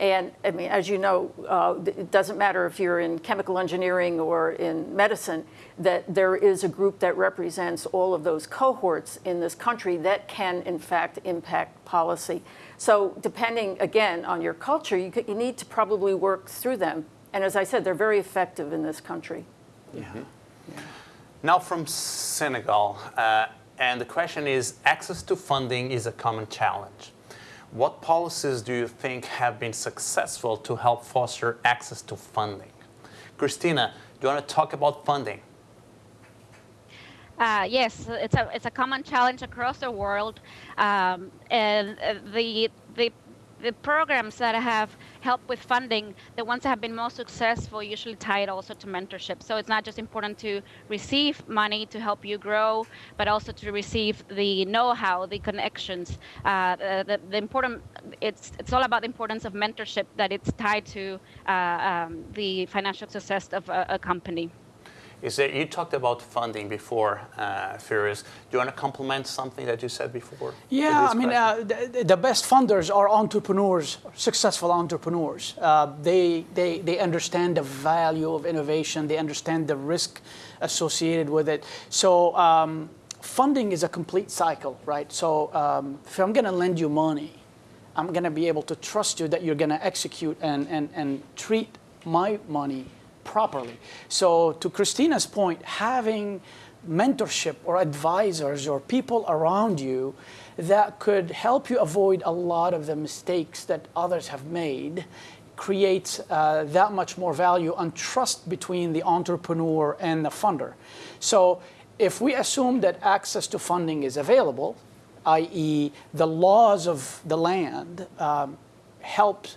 and I mean, as you know, uh, it doesn't matter if you're in chemical engineering or in medicine, that there is a group that represents all of those cohorts in this country that can, in fact, impact policy. So depending, again, on your culture, you, could, you need to probably work through them. And as I said, they're very effective in this country. Yeah. Mm -hmm. yeah. Now from Senegal, uh, and the question is, access to funding is a common challenge. What policies do you think have been successful to help foster access to funding? Christina, do you want to talk about funding? Uh, yes, it's a it's a common challenge across the world, um, and uh, the the the programs that have helped with funding, the ones that have been most successful, usually tied also to mentorship. So it's not just important to receive money to help you grow, but also to receive the know-how, the connections. Uh, the, the, important, it's it's all about the importance of mentorship that it's tied to uh, um, the financial success of a, a company is that you talked about funding before, uh, Firas. Do you want to complement something that you said before? Yeah, I mean, uh, the, the, best funders are entrepreneurs, successful entrepreneurs. Uh, they, they, they understand the value of innovation. They understand the risk associated with it. So um, funding is a complete cycle, right? So um, if I'm going to lend you money, I'm going to be able to trust you that you're going to execute and, and, and treat my money properly. So to Christina's point, having mentorship or advisors or people around you that could help you avoid a lot of the mistakes that others have made creates uh, that much more value and trust between the entrepreneur and the funder. So if we assume that access to funding is available, i.e., the laws of the land um, help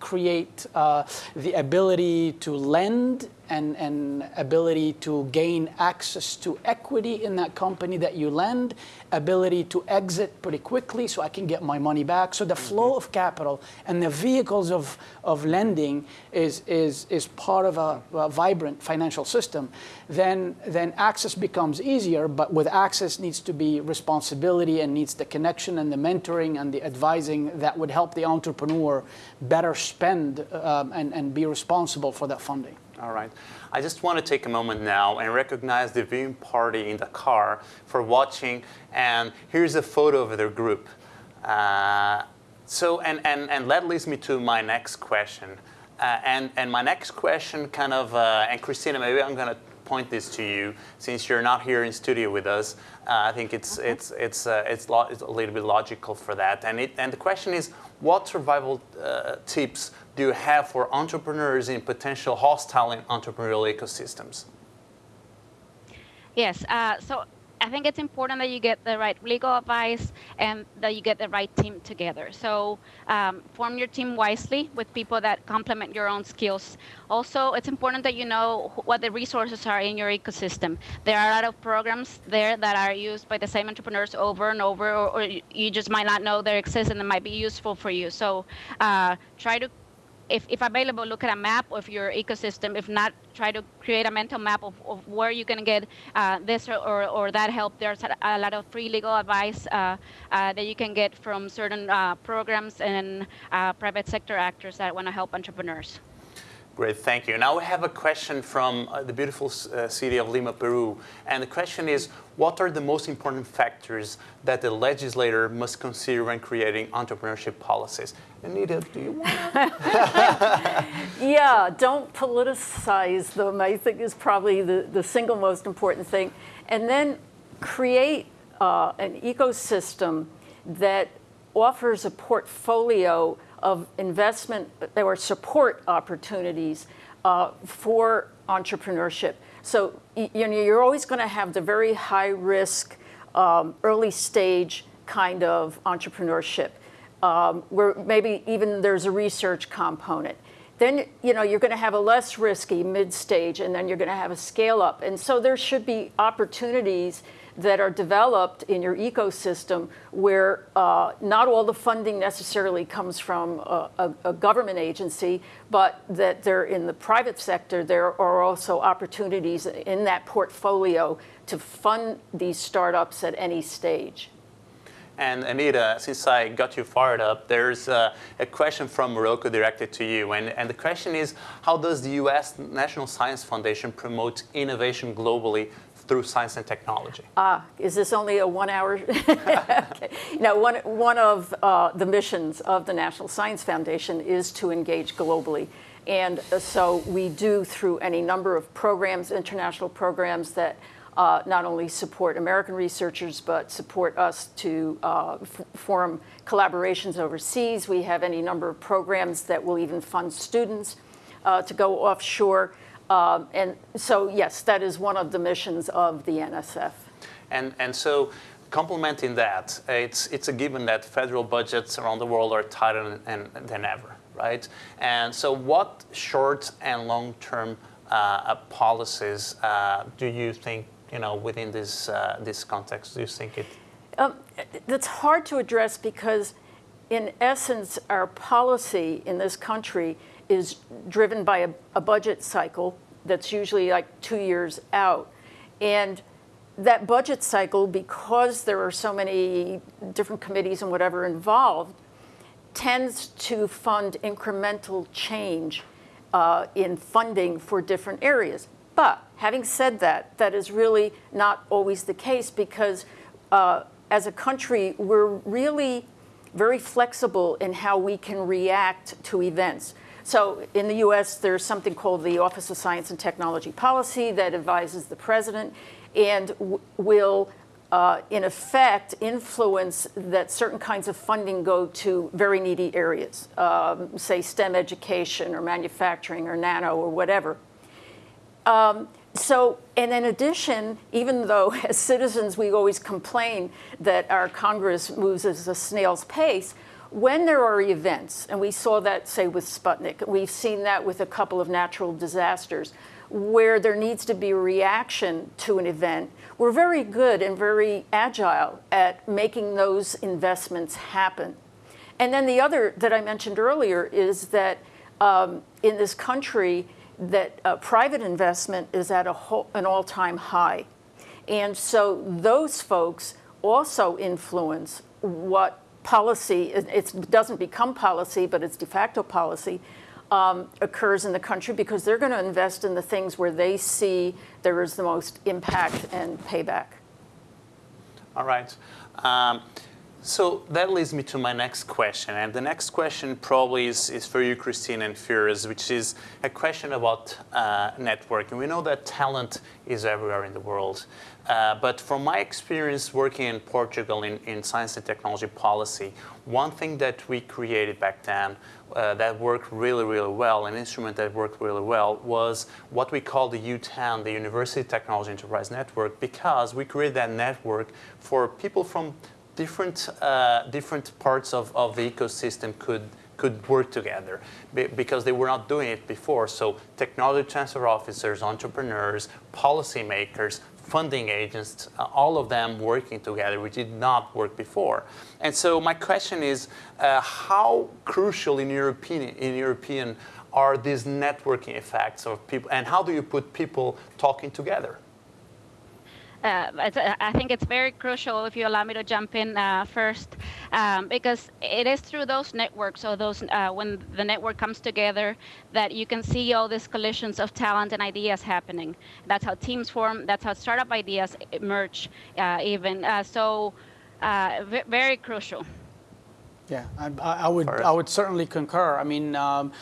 create uh, the ability to lend and, and ability to gain access to equity in that company that you lend, ability to exit pretty quickly so I can get my money back. So the mm-hmm. flow of capital and the vehicles of, of lending is, is, is part of a, a, vibrant financial system. Then, then access becomes easier, but with access needs to be responsibility and needs the connection and the mentoring and the advising that would help the entrepreneur better spend um, and, and be responsible for that funding. All right. I just want to take a moment now and recognize the viewing party in the car for watching. And here's a photo of their group. Uh, so, and, and, and that leads me to my next question. Uh, and, and my next question kind of, uh, and Christina, maybe I'm going to point this to you since you're not here in studio with us. Uh, I think it's, okay. it's, it's, uh, it's, it's, a little bit logical for that. And, it, and the question is, what survival uh, tips do you have for entrepreneurs in potential hostile entrepreneurial ecosystems? Yes, uh, so I think it's important that you get the right legal advice and that you get the right team together. So um, form your team wisely with people that complement your own skills. Also, it's important that you know what the resources are in your ecosystem. There are a lot of programs there that are used by the same entrepreneurs over and over, or, or you just might not know they exist and they might be useful for you. So uh, try to if, if available, look at a map of your ecosystem. If not, try to create a mental map of, of where you can get uh, this or, or, or, that help. There's a, lot of free legal advice uh, uh, that you can get from certain uh, programs and uh, private sector actors that want to help entrepreneurs. Great, thank you. Now we have a question from uh, the beautiful uh, city of Lima, Peru. And the question is, what are the most important factors that the legislator must consider when creating entrepreneurship policies? Anita, do you want <laughs> <laughs> Yeah, don't politicize them, I think is probably the, the single most important thing. And then create uh, an ecosystem that offers a portfolio of investment or support opportunities uh, for entrepreneurship. So you know, you're always going to have the very high risk, um, early stage kind of entrepreneurship, um, where maybe even there's a research component. Then you know you're going to have a less risky mid stage, and then you're going to have a scale up. And so there should be opportunities that are developed in your ecosystem where uh, not all the funding necessarily comes from a, a, a, government agency, but that they're in the private sector, there are also opportunities in that portfolio to fund these startups at any stage. And Anita, since I got you fired up, there's a question from Morocco directed to you. And, and the question is, how does the U.S. National Science Foundation promote innovation globally through science and technology. Ah, is this only a one hour? <laughs> okay. Now, one, one of uh, the missions of the National Science Foundation is to engage globally. And uh, so we do through any number of programs, international programs that uh, not only support American researchers, but support us to uh, form collaborations overseas. We have any number of programs that will even fund students uh, to go offshore. Um, and so, yes, that is one of the missions of the NSF. And, and so, complementing that, it's, it's a given that federal budgets around the world are tighter than, than ever, right? And so, what short and long term uh, policies uh, do you think, you know, within this, uh, this context, do you think it? Um, that's hard to address because, in essence, our policy in this country is driven by a, a budget cycle that's usually like two years out. And that budget cycle, because there are so many different committees and whatever involved, tends to fund incremental change uh, in funding for different areas. But having said that, that is really not always the case because uh, as a country, we're really very flexible in how we can react to events. So in the US, there's something called the Office of Science and Technology Policy that advises the president and will uh, in effect, influence that certain kinds of funding go to very needy areas, um, say STEM education or manufacturing or nano or whatever. Um, so, and in addition, even though <laughs> as citizens we always complain that our Congress moves at a snail's pace, when there are events, and we saw that, say, with Sputnik, we've seen that with a couple of natural disasters, where there needs to be a reaction to an event, we're very good and very agile at making those investments happen. And then the other that I mentioned earlier is that um, in this country, that uh, private investment is at whole, an all-time high. And so those folks also influence what policy, it doesn't become policy, but it's de facto policy, um, occurs in the country because they're going to invest in the things where they see there is the most impact and payback. All right. Um, so that leads me to my next question. And the next question probably is, is for you, Christine and Firas, which is a question about uh, networking. We know that talent is everywhere in the world. Uh, but from my experience working in Portugal in, in science and technology policy, one thing that we created back then uh, that worked really, really well, an instrument that worked really well, was what we call the UTEN, the University Technology Enterprise Network, because we created that network for people from different, uh, different parts of, of the ecosystem could, could work together because they were not doing it before. So technology transfer officers, entrepreneurs, policymakers, funding agents, uh, all of them working together, which did not work before. And so my question is, uh, how crucial in opinion, in opinion are these networking effects of people, and how do you put people talking together? Uh, uh, I think it's very crucial if you allow me to jump in uh, first, um, because it is through those networks or those uh, when the network comes together that you can see all these collisions of talent and ideas happening. That's how teams form. That's how startup ideas emerge. Uh, even uh, so, very crucial. Yeah, I, I, would I would certainly concur. I mean, um,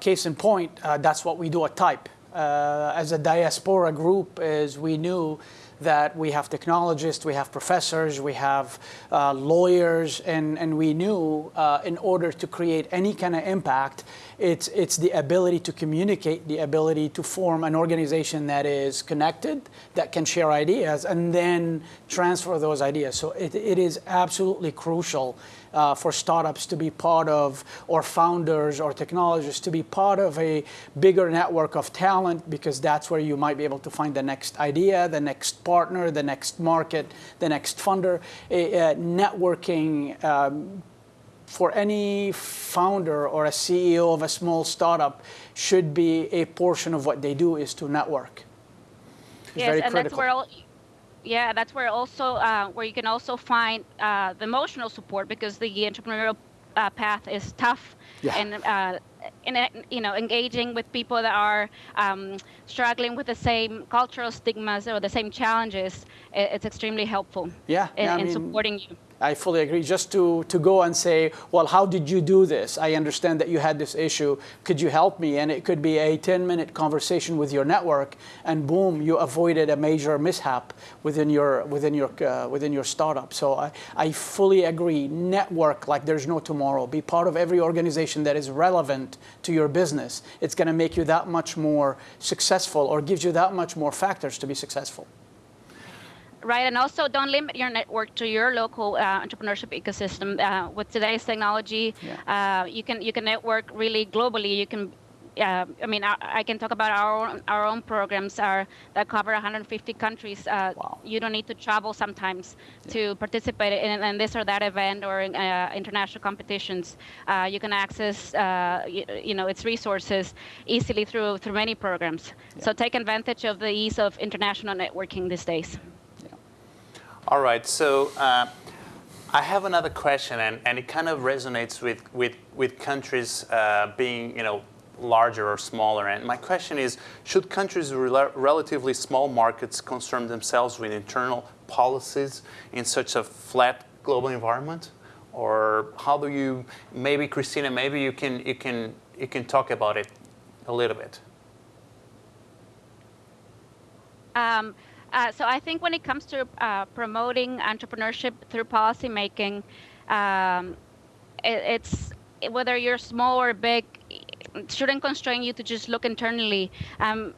case in point, that's what we do at TAYP. as a diaspora group, is we knew that we have technologists, we have professors, we have uh, lawyers, and, and we knew uh, in order to create any kind of impact, it's, it's the ability to communicate, the ability to form an organization that is connected, that can share ideas, and then transfer those ideas. So it, it is absolutely crucial uh, for startups to be part of, or founders or technologists to be part of a bigger network of talent because that's where you might be able to find the next idea, the next partner, the next market, the next funder. A, a networking um, for any founder or a CEO of a small startup should be a portion of what they do is to network. It's yes, and critical. that's where all, yeah, that's where also uh, where you can also find uh, the emotional support because the entrepreneurial uh, path is tough yeah. and uh, in, you know engaging with people that are um, struggling with the same cultural stigmas or the same challenges it's extremely helpful yeah, in, yeah in mean, supporting you I fully agree. Just to, to go and say, well, how did you do this? I understand that you had this issue. Could you help me? And it could be a 10 minute conversation with your network, and boom, you avoided a major mishap within your, within your, uh, within your startup. So I, I fully agree. Network like there's no tomorrow. Be part of every organization that is relevant to your business. It's going to make you that much more successful or gives you that much more factors to be successful right? And also don't limit your network to your local uh, entrepreneurship ecosystem. Uh, with today's technology, yeah. uh, you can you can network really globally. You can. Uh, I mean, I, I, can talk about our own, our own programs are that cover 150 countries. Uh, wow. You don't need to travel sometimes yeah. to participate in, in, this or that event or in, uh, international competitions. you can access, you, you, know, its resources easily through through many programs. Yeah. So take advantage of the ease of international networking these days. All right, so uh, I have another question, and, and it kind of resonates with, with, with countries uh, being, you know, larger or smaller. And my question is, should countries with rel relatively small markets concern themselves with internal policies in such a flat global environment? Or how do you, maybe Christina, maybe you can, you can, you can talk about it a little bit. Um, Uh, so I think when it comes to uh, promoting entrepreneurship through policymaking, um, it, it's whether you're small or big, it shouldn't constrain you to just look internally. Um,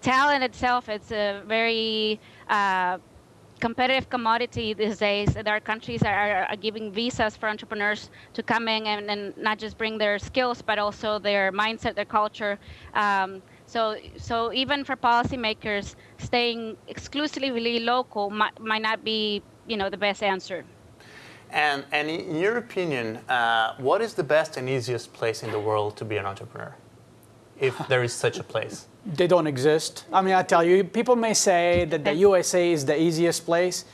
talent itself, it's a very uh, competitive commodity these days. There are countries that are, are giving visas for entrepreneurs to come in and, and, not just bring their skills, but also their mindset, their culture. Um, so, so even for policymakers, staying exclusively local might, might not be, you know, the best answer. And, and in your opinion, uh, what is the best and easiest place in the world to be an entrepreneur, if <laughs> there is such a place? They don't exist. I mean, I tell you, people may say that the <laughs> USA is the easiest place,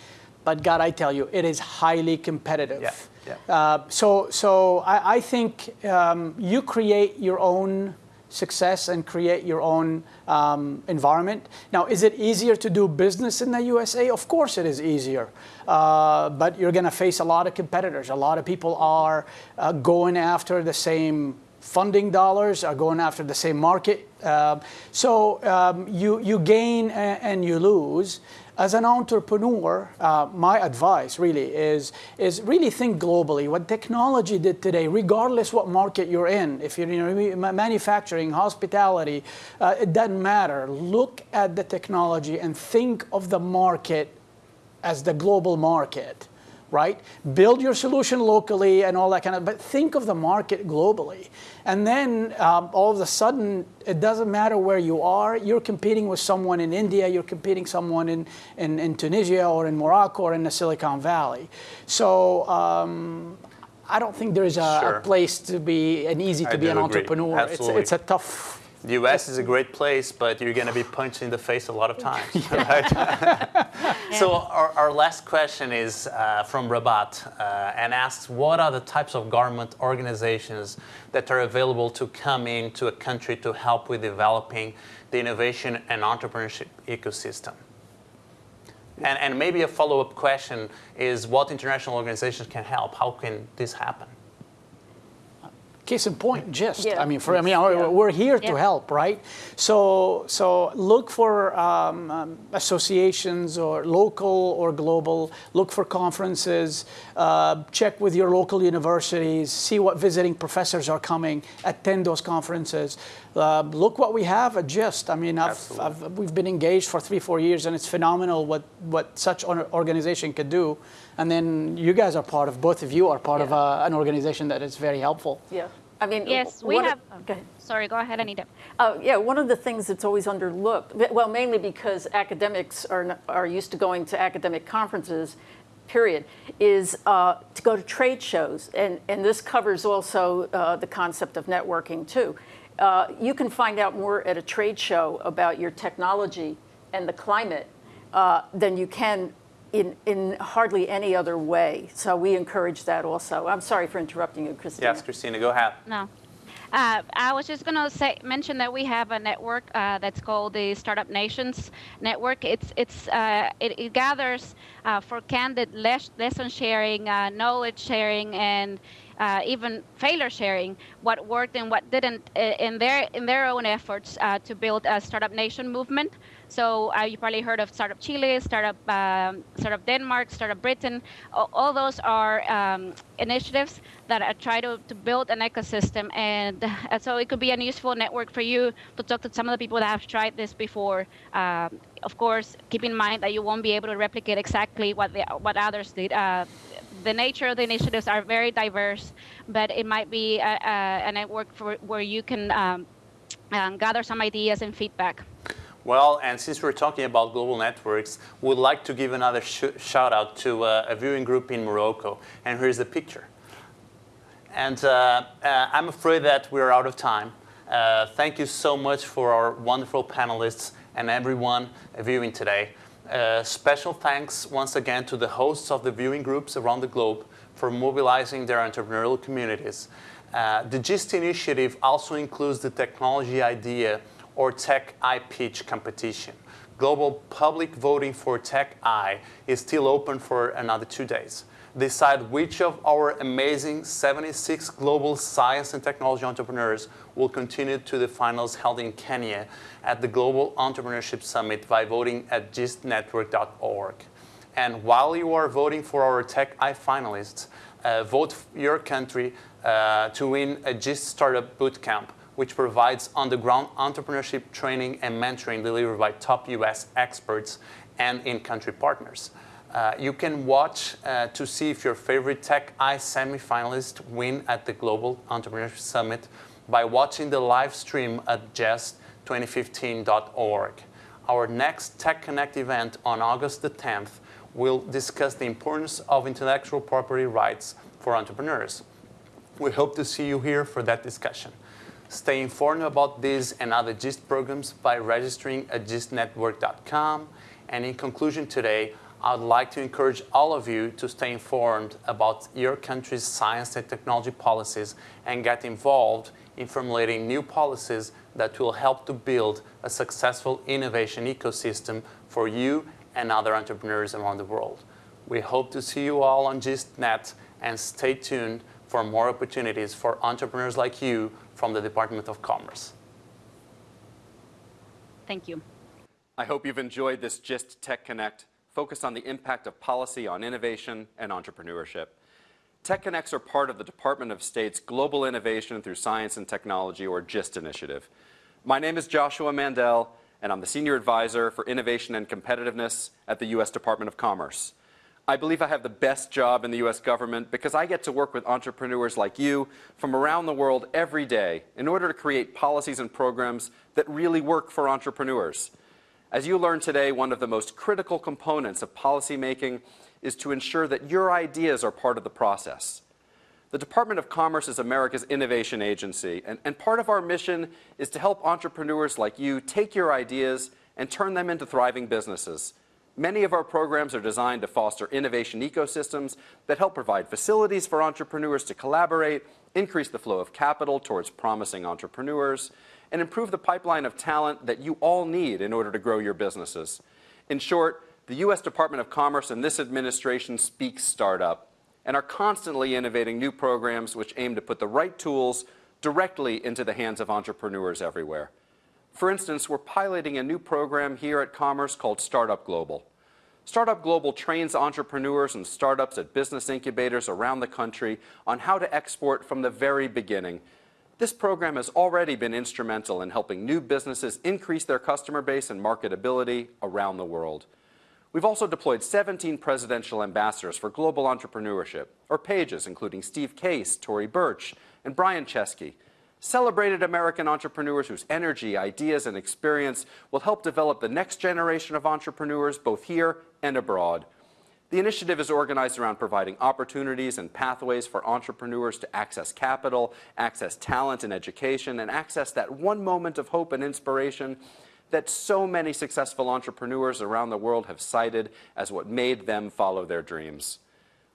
but God, I tell you, it is highly competitive. Yeah. Yeah. Uh, so, so I, I think um, you create your own success and create your own um, environment. Now, is it easier to do business in the USA? Of course it is easier. Uh, but you're going to face a lot of competitors. A lot of people are uh, going after the same funding dollars, are going after the same market. Uh, so um, you, you gain and you lose as an entrepreneur, uh, my advice really is, is really think globally. What technology did today, regardless what market you're in, if you're in manufacturing, hospitality, uh, it doesn't matter. Look at the technology and think of the market as the global market right? Build your solution locally and all that kind of, but think of the market globally. And then um, all of a sudden, it doesn't matter where you are, you're competing with someone in India, you're competing someone in, in, in Tunisia or in Morocco or in the Silicon Valley. So um, I don't think there's a, sure. a, place to be an easy to I be an agree. entrepreneur. It's, it's a tough the US is a great place, but you're going to be punched in the face a lot of times, <laughs> right? <laughs> so our, our, last question is uh, from Rabat uh, and asks, what are the types of government organizations that are available to come into a country to help with developing the innovation and entrepreneurship ecosystem? And, and maybe a follow-up question is what international organizations can help? How can this happen? Case in point, GIST. Yeah. I mean, for I mean, yeah. we're here yeah. to help, right? So, so look for um, um, associations or local or global. Look for conferences. Uh, check with your local universities. See what visiting professors are coming. Attend those conferences. Uh, look what we have at GIST. I mean, I've, I've, we've been engaged for three, four years, and it's phenomenal what what such an organization could do. And then you guys are part of, both of you are part yeah. of uh, an organization that is very helpful. Yeah. I mean, yes, we have. Of, go sorry, go ahead, Anita. Uh, yeah, one of the things that's always underlooked, well, mainly because academics are, are used to going to academic conferences, period, is uh, to go to trade shows. And, and this covers also uh, the concept of networking, too. Uh, you can find out more at a trade show about your technology and the climate uh, than you can in, in hardly any other way. So we encourage that also. I'm sorry for interrupting you, Christina. Yes, Christina, go ahead. No. Uh, I was just going to say mention that we have a network uh, that's called the Startup Nations Network. It's it's uh, it, it, gathers uh, for candid lesson sharing, uh, knowledge sharing, and uh, even failure sharing what worked and what didn't in their in their own efforts to build a startup nation movement. So uh, you probably heard of Startup Chile, Startup um, Startup Denmark, Startup Britain. All, all those are um, initiatives that try to, to build an ecosystem, and uh, so it could be a useful network for you to talk to some of the people that have tried this before. Um, of course, keep in mind that you won't be able to replicate exactly what the, what others did. Uh, the nature of the initiatives are very diverse, but it might be a, a, a network for, where you can um, um, gather some ideas and feedback. Well, and since we're talking about global networks, we'd like to give another sh shout out to uh, a viewing group in Morocco. And here's the picture. And uh, uh, I'm afraid that we're out of time. Uh, thank you so much for our wonderful panelists and everyone viewing today. Uh, special thanks once again to the hosts of the viewing groups around the globe for mobilizing their entrepreneurial communities. Uh, the GIST initiative also includes the technology idea or Tech-I pitch competition. Global public voting for Tech-I is still open for another two days. decide which of our amazing 76 global science and technology entrepreneurs will continue to the finals held in Kenya at the Global Entrepreneurship Summit by voting at gistnetwork.org. And while you are voting for our Tech-I finalists, uh, vote your country uh, to win a GIST Startup Bootcamp, which provides on-the-ground entrepreneurship training and mentoring delivered by top US experts and in-country partners. Uh, you can watch uh, to see if your favorite Tech-I semifinalist win at the Global Entrepreneurship Summit by watching the live stream at ges2015.org. Our next Tech Connect event on August the 10th will discuss the importance of intellectual property rights for entrepreneurs. We hope to see you here for that discussion. Stay informed about these and other GIST programs by registering at gistnetwork.com. And in conclusion today, I'd like to encourage all of you to stay informed about your country's science and technology policies and get involved in formulating new policies that will help to build a successful innovation ecosystem for you and other entrepreneurs around the world. We hope to see you all on GISTNet and stay tuned for more opportunities for entrepreneurs like you from the Department of Commerce. Thank you. I hope you've enjoyed this GIST Tech Connect focused on the impact of policy on innovation and entrepreneurship. Tech Connects are part of the Department of State's Global Innovation Through Science and Technology, or GIST initiative. My name is Joshua Mandel, and I'm the Senior Advisor for Innovation and Competitiveness at the U.S. Department of Commerce. I believe I have the best job in the U.S. government because I get to work with entrepreneurs like you from around the world every day in order to create policies and programs that really work for entrepreneurs. As you learned today, one of the most critical components of policymaking is to ensure that your ideas are part of the process. The Department of Commerce is America's innovation agency, and, and part of our mission is to help entrepreneurs like you take your ideas and turn them into thriving businesses. Many of our programs are designed to foster innovation ecosystems that help provide facilities for entrepreneurs to collaborate, increase the flow of capital towards promising entrepreneurs, and improve the pipeline of talent that you all need in order to grow your businesses. In short, the U.S. Department of Commerce and this administration speak startup and are constantly innovating new programs which aim to put the right tools directly into the hands of entrepreneurs everywhere. For instance, we're piloting a new program here at Commerce called Startup Global. Startup Global trains entrepreneurs and startups at business incubators around the country on how to export from the very beginning this program has already been instrumental in helping new businesses increase their customer base and marketability around the world. We've also deployed 17 presidential ambassadors for global entrepreneurship, or PAGEs including Steve Case, Tory Burch, and Brian Chesky, celebrated American entrepreneurs whose energy, ideas, and experience will help develop the next generation of entrepreneurs both here and abroad. The initiative is organized around providing opportunities and pathways for entrepreneurs to access capital, access talent and education, and access that one moment of hope and inspiration that so many successful entrepreneurs around the world have cited as what made them follow their dreams.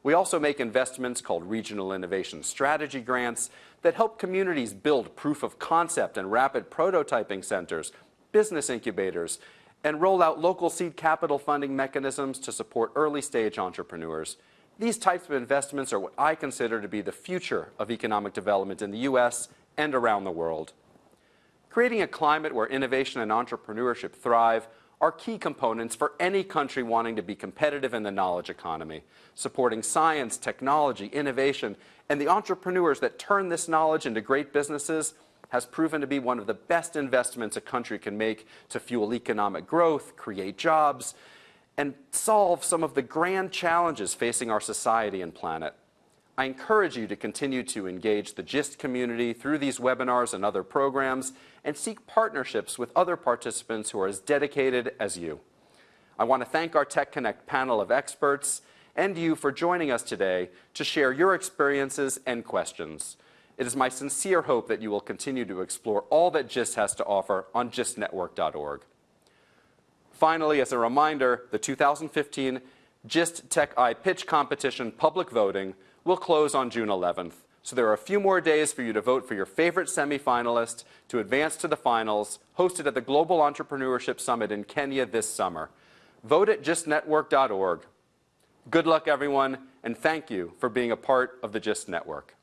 We also make investments called Regional Innovation Strategy Grants that help communities build proof of concept and rapid prototyping centers, business incubators, and roll out local seed capital funding mechanisms to support early stage entrepreneurs. These types of investments are what I consider to be the future of economic development in the U.S. and around the world. Creating a climate where innovation and entrepreneurship thrive are key components for any country wanting to be competitive in the knowledge economy, supporting science, technology, innovation, and the entrepreneurs that turn this knowledge into great businesses has proven to be one of the best investments a country can make to fuel economic growth, create jobs, and solve some of the grand challenges facing our society and planet. I encourage you to continue to engage the GIST community through these webinars and other programs and seek partnerships with other participants who are as dedicated as you. I want to thank our Tech Connect panel of experts and you for joining us today to share your experiences and questions. It is my sincere hope that you will continue to explore all that GIST has to offer on gistnetwork.org. Finally, as a reminder, the 2015 GIST Tech-I Pitch Competition public voting will close on June 11th. So there are a few more days for you to vote for your favorite semifinalist to advance to the finals, hosted at the Global Entrepreneurship Summit in Kenya this summer. Vote at gistnetwork.org. Good luck, everyone, and thank you for being a part of the GIST network.